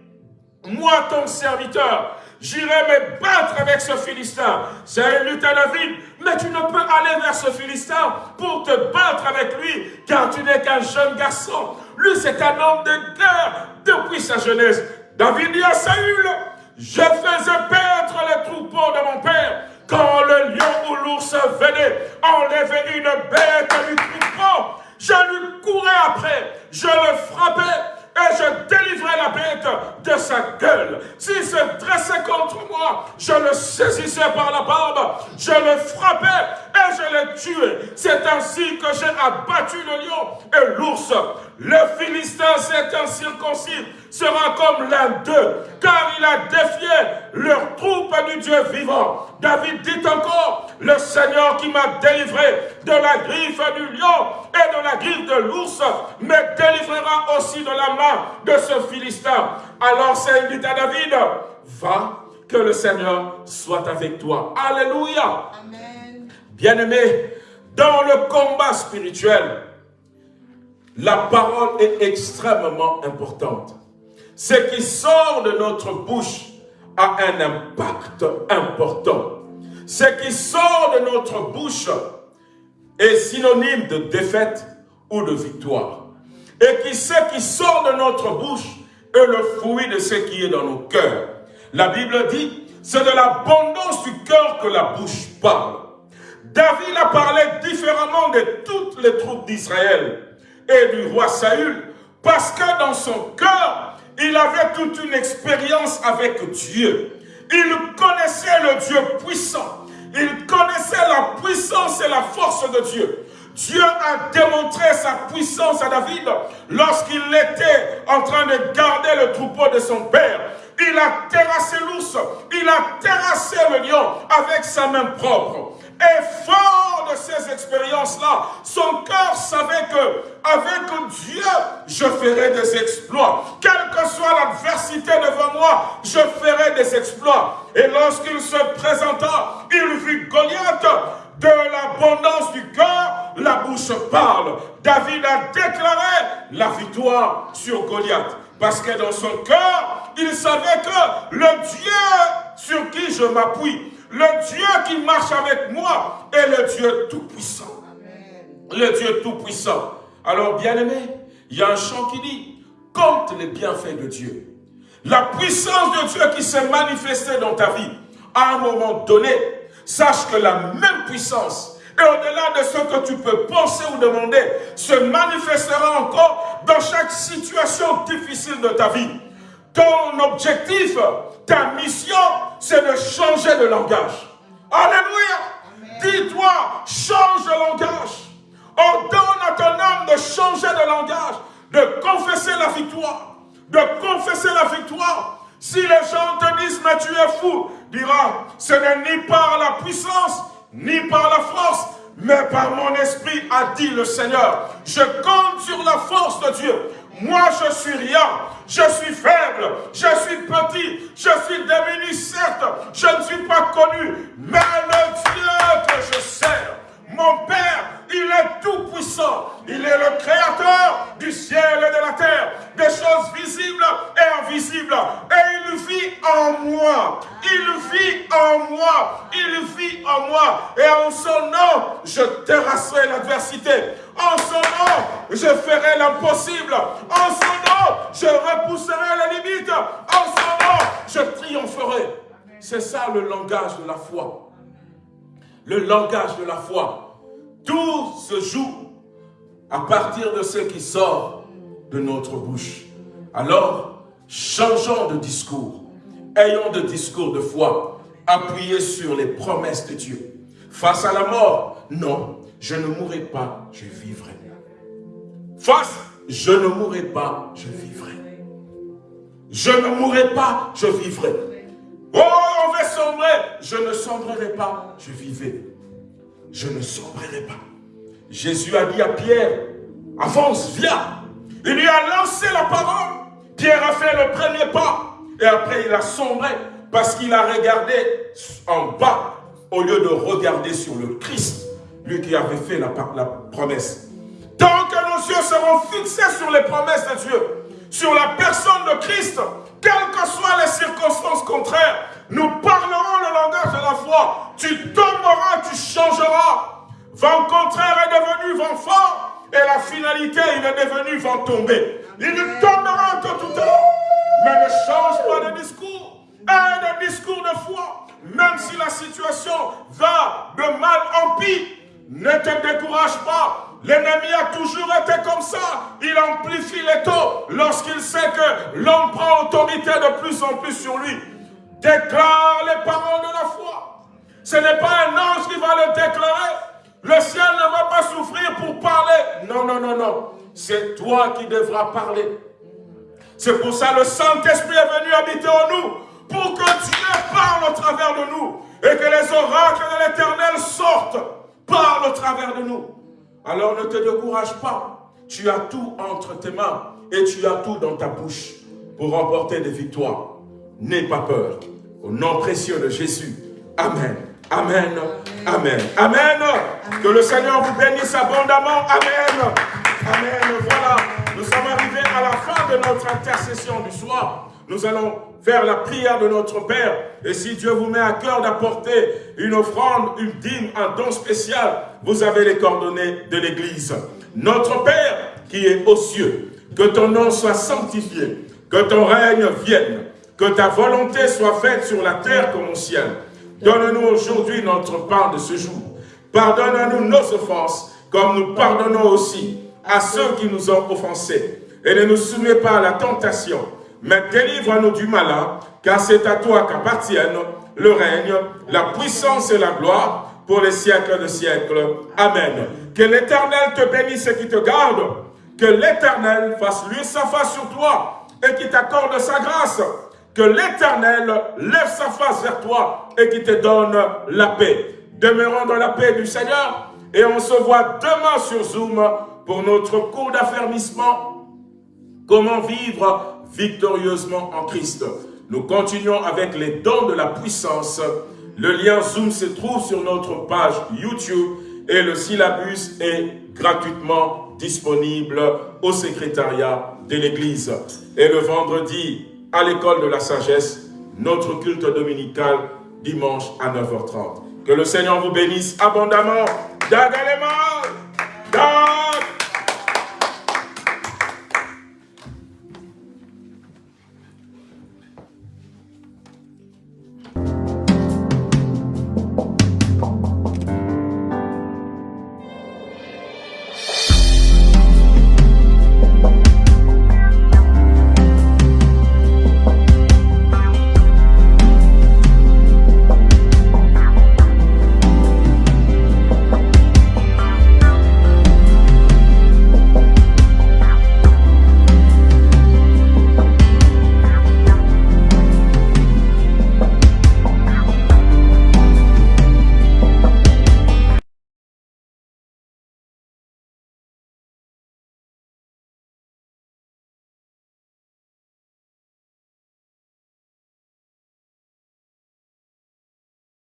moi ton serviteur, j'irai me battre avec ce Philistin. C'est lutte à David, mais tu ne peux aller vers ce Philistin pour te battre avec lui, car tu n'es qu'un jeune garçon. Lui, c'est un homme de guerre depuis sa jeunesse. David dit à Saül, je faisais paître les troupeaux de mon père, quand le lion ou l'ours venait enlever une bête du troupeau. Je lui courais après, je le frappais, et je délivrais la bête de sa gueule. S'il se dressait contre moi, je le saisissais par la barbe, je le frappais et je le tuais. C'est ainsi que j'ai abattu le lion et l'ours. Le Philistin, c'est un circoncis, sera comme l'un d'eux, car il a défié leur troupe du Dieu vivant. David dit encore, le Seigneur qui m'a délivré de la griffe du lion et de la griffe de l'ours, me délivrera aussi de la main de ce Philistin. Alors c'est dit à David, va, que le Seigneur soit avec toi. Alléluia. Bien-aimé, dans le combat spirituel, la parole est extrêmement importante. Ce qui sort de notre bouche a un impact important. Ce qui sort de notre bouche est synonyme de défaite ou de victoire. Et qui ce qui sort de notre bouche est le fruit de ce qui est dans nos cœurs. La Bible dit, c'est de l'abondance du cœur que la bouche parle. David a parlé différemment de toutes les troupes d'Israël et du roi Saül, parce que dans son cœur, il avait toute une expérience avec Dieu. Il connaissait le Dieu puissant. Il connaissait la puissance et la force de Dieu. Dieu a démontré sa puissance à David lorsqu'il était en train de garder le troupeau de son père. Il a terrassé l'ours, il a terrassé le lion avec sa main propre. Et fort de ces expériences-là, son cœur savait que avec Dieu, je ferai des exploits. Quelle que soit l'adversité devant moi, je ferai des exploits. Et lorsqu'il se présenta, il vit Goliath de l'abondance du cœur, la bouche parle. David a déclaré la victoire sur Goliath. Parce que dans son cœur, il savait que le Dieu sur qui je m'appuie, le Dieu qui marche avec moi est le Dieu Tout-Puissant. Le Dieu Tout-Puissant. Alors, bien-aimé, il y a un chant qui dit, compte les bienfaits de Dieu. La puissance de Dieu qui s'est manifestée dans ta vie, à un moment donné, sache que la même puissance, et au-delà de ce que tu peux penser ou demander, se manifestera encore dans chaque situation difficile de ta vie. Ton objectif, ta mission, c'est de changer de langage. Alléluia. Dis-toi, change de langage. Ordonne à ton âme de changer de langage, de confesser la victoire, de confesser la victoire. Si les gens te disent, mais tu es fou, dira, ce n'est ni par la puissance, ni par la force, mais par mon esprit, a dit le Seigneur. Je compte sur la force de Dieu. Moi, je suis rien, je suis faible, je suis petit, je suis démuni, certes, je ne suis pas connu, mais le Dieu que je sers, mon Père, il est tout puissant. Il est le créateur du ciel et de la terre, des choses visibles et invisibles. Et il vit en moi. Il vit en moi. Il vit en moi. Et en son nom, je terrasserai l'adversité. En son nom, je ferai l'impossible. En son nom, je repousserai les limites. En son nom, je triompherai. C'est ça le langage de la foi. Le langage de la foi. Tout se joue à partir de ce qui sort de notre bouche. Alors, changeons de discours. Ayons de discours de foi, appuyés sur les promesses de Dieu. Face à la mort, non, je ne mourrai pas, je vivrai. Face, je ne mourrai pas, je vivrai. Je ne mourrai pas, je vivrai. Oh, on va sombrer, je ne sombrerai pas, je vivrai je ne sombrerai pas. Jésus a dit à Pierre, avance, viens. Il lui a lancé la parole. Pierre a fait le premier pas. Et après, il a sombré parce qu'il a regardé en bas au lieu de regarder sur le Christ, lui qui avait fait la, la promesse. Tant que nos yeux seront fixés sur les promesses de Dieu, sur la personne de Christ, quelles que soient les circonstances contraires, nous parlerons le langage de la foi. Tu tomberas, tu changeras. Vent contraire est devenu vent fort. Et la finalité, est devenu vent tombé. Il tombera tout à l'heure. Mais ne change pas de discours. Un discours de foi. Même si la situation va de mal en pire, ne te décourage pas. L'ennemi a toujours été comme ça. Il amplifie les taux lorsqu'il sait que l'homme prend autorité de plus en plus sur lui. Déclare les paroles de la foi. Ce n'est pas un ange qui va le déclarer. Le ciel ne va pas souffrir pour parler. Non, non, non, non. C'est toi qui devras parler. C'est pour ça que le Saint-Esprit est venu habiter en nous. Pour que Dieu parle au travers de nous. Et que les oracles de l'éternel sortent. Parle au travers de nous. Alors ne te décourage pas. Tu as tout entre tes mains. Et tu as tout dans ta bouche. Pour remporter des victoires. N'aie pas peur. Au nom précieux de Jésus. Amen. Amen. Amen. Amen. Que le Seigneur vous bénisse abondamment. Amen. Amen. Voilà. Nous sommes arrivés à la fin de notre intercession du soir. Nous allons faire la prière de notre Père. Et si Dieu vous met à cœur d'apporter une offrande, une dîme, un don spécial, vous avez les coordonnées de l'Église. Notre Père qui est aux cieux, que ton nom soit sanctifié, que ton règne vienne, que ta volonté soit faite sur la terre comme au ciel. Donne-nous aujourd'hui notre part de ce jour. Pardonne à nous nos offenses, comme nous pardonnons aussi à ceux qui nous ont offensés. Et ne nous soumets pas à la tentation, mais délivre-nous du malin, car c'est à toi qu'appartiennent le règne, la puissance et la gloire pour les siècles de siècles. Amen. Que l'Éternel te bénisse et qui te garde. Que l'Éternel fasse lui sa face sur toi et qui t'accorde sa grâce. Que l'Éternel lève sa face vers toi et qui te donne la paix. Demeurons dans la paix du Seigneur et on se voit demain sur Zoom pour notre cours d'affermissement. Comment vivre victorieusement en Christ. Nous continuons avec les dons de la puissance. Le lien Zoom se trouve sur notre page YouTube et le syllabus est gratuitement disponible au secrétariat de l'Église. Et le vendredi, à l'école de la sagesse, notre culte dominical dimanche à 9h30. Que le Seigneur vous bénisse abondamment. Dagalema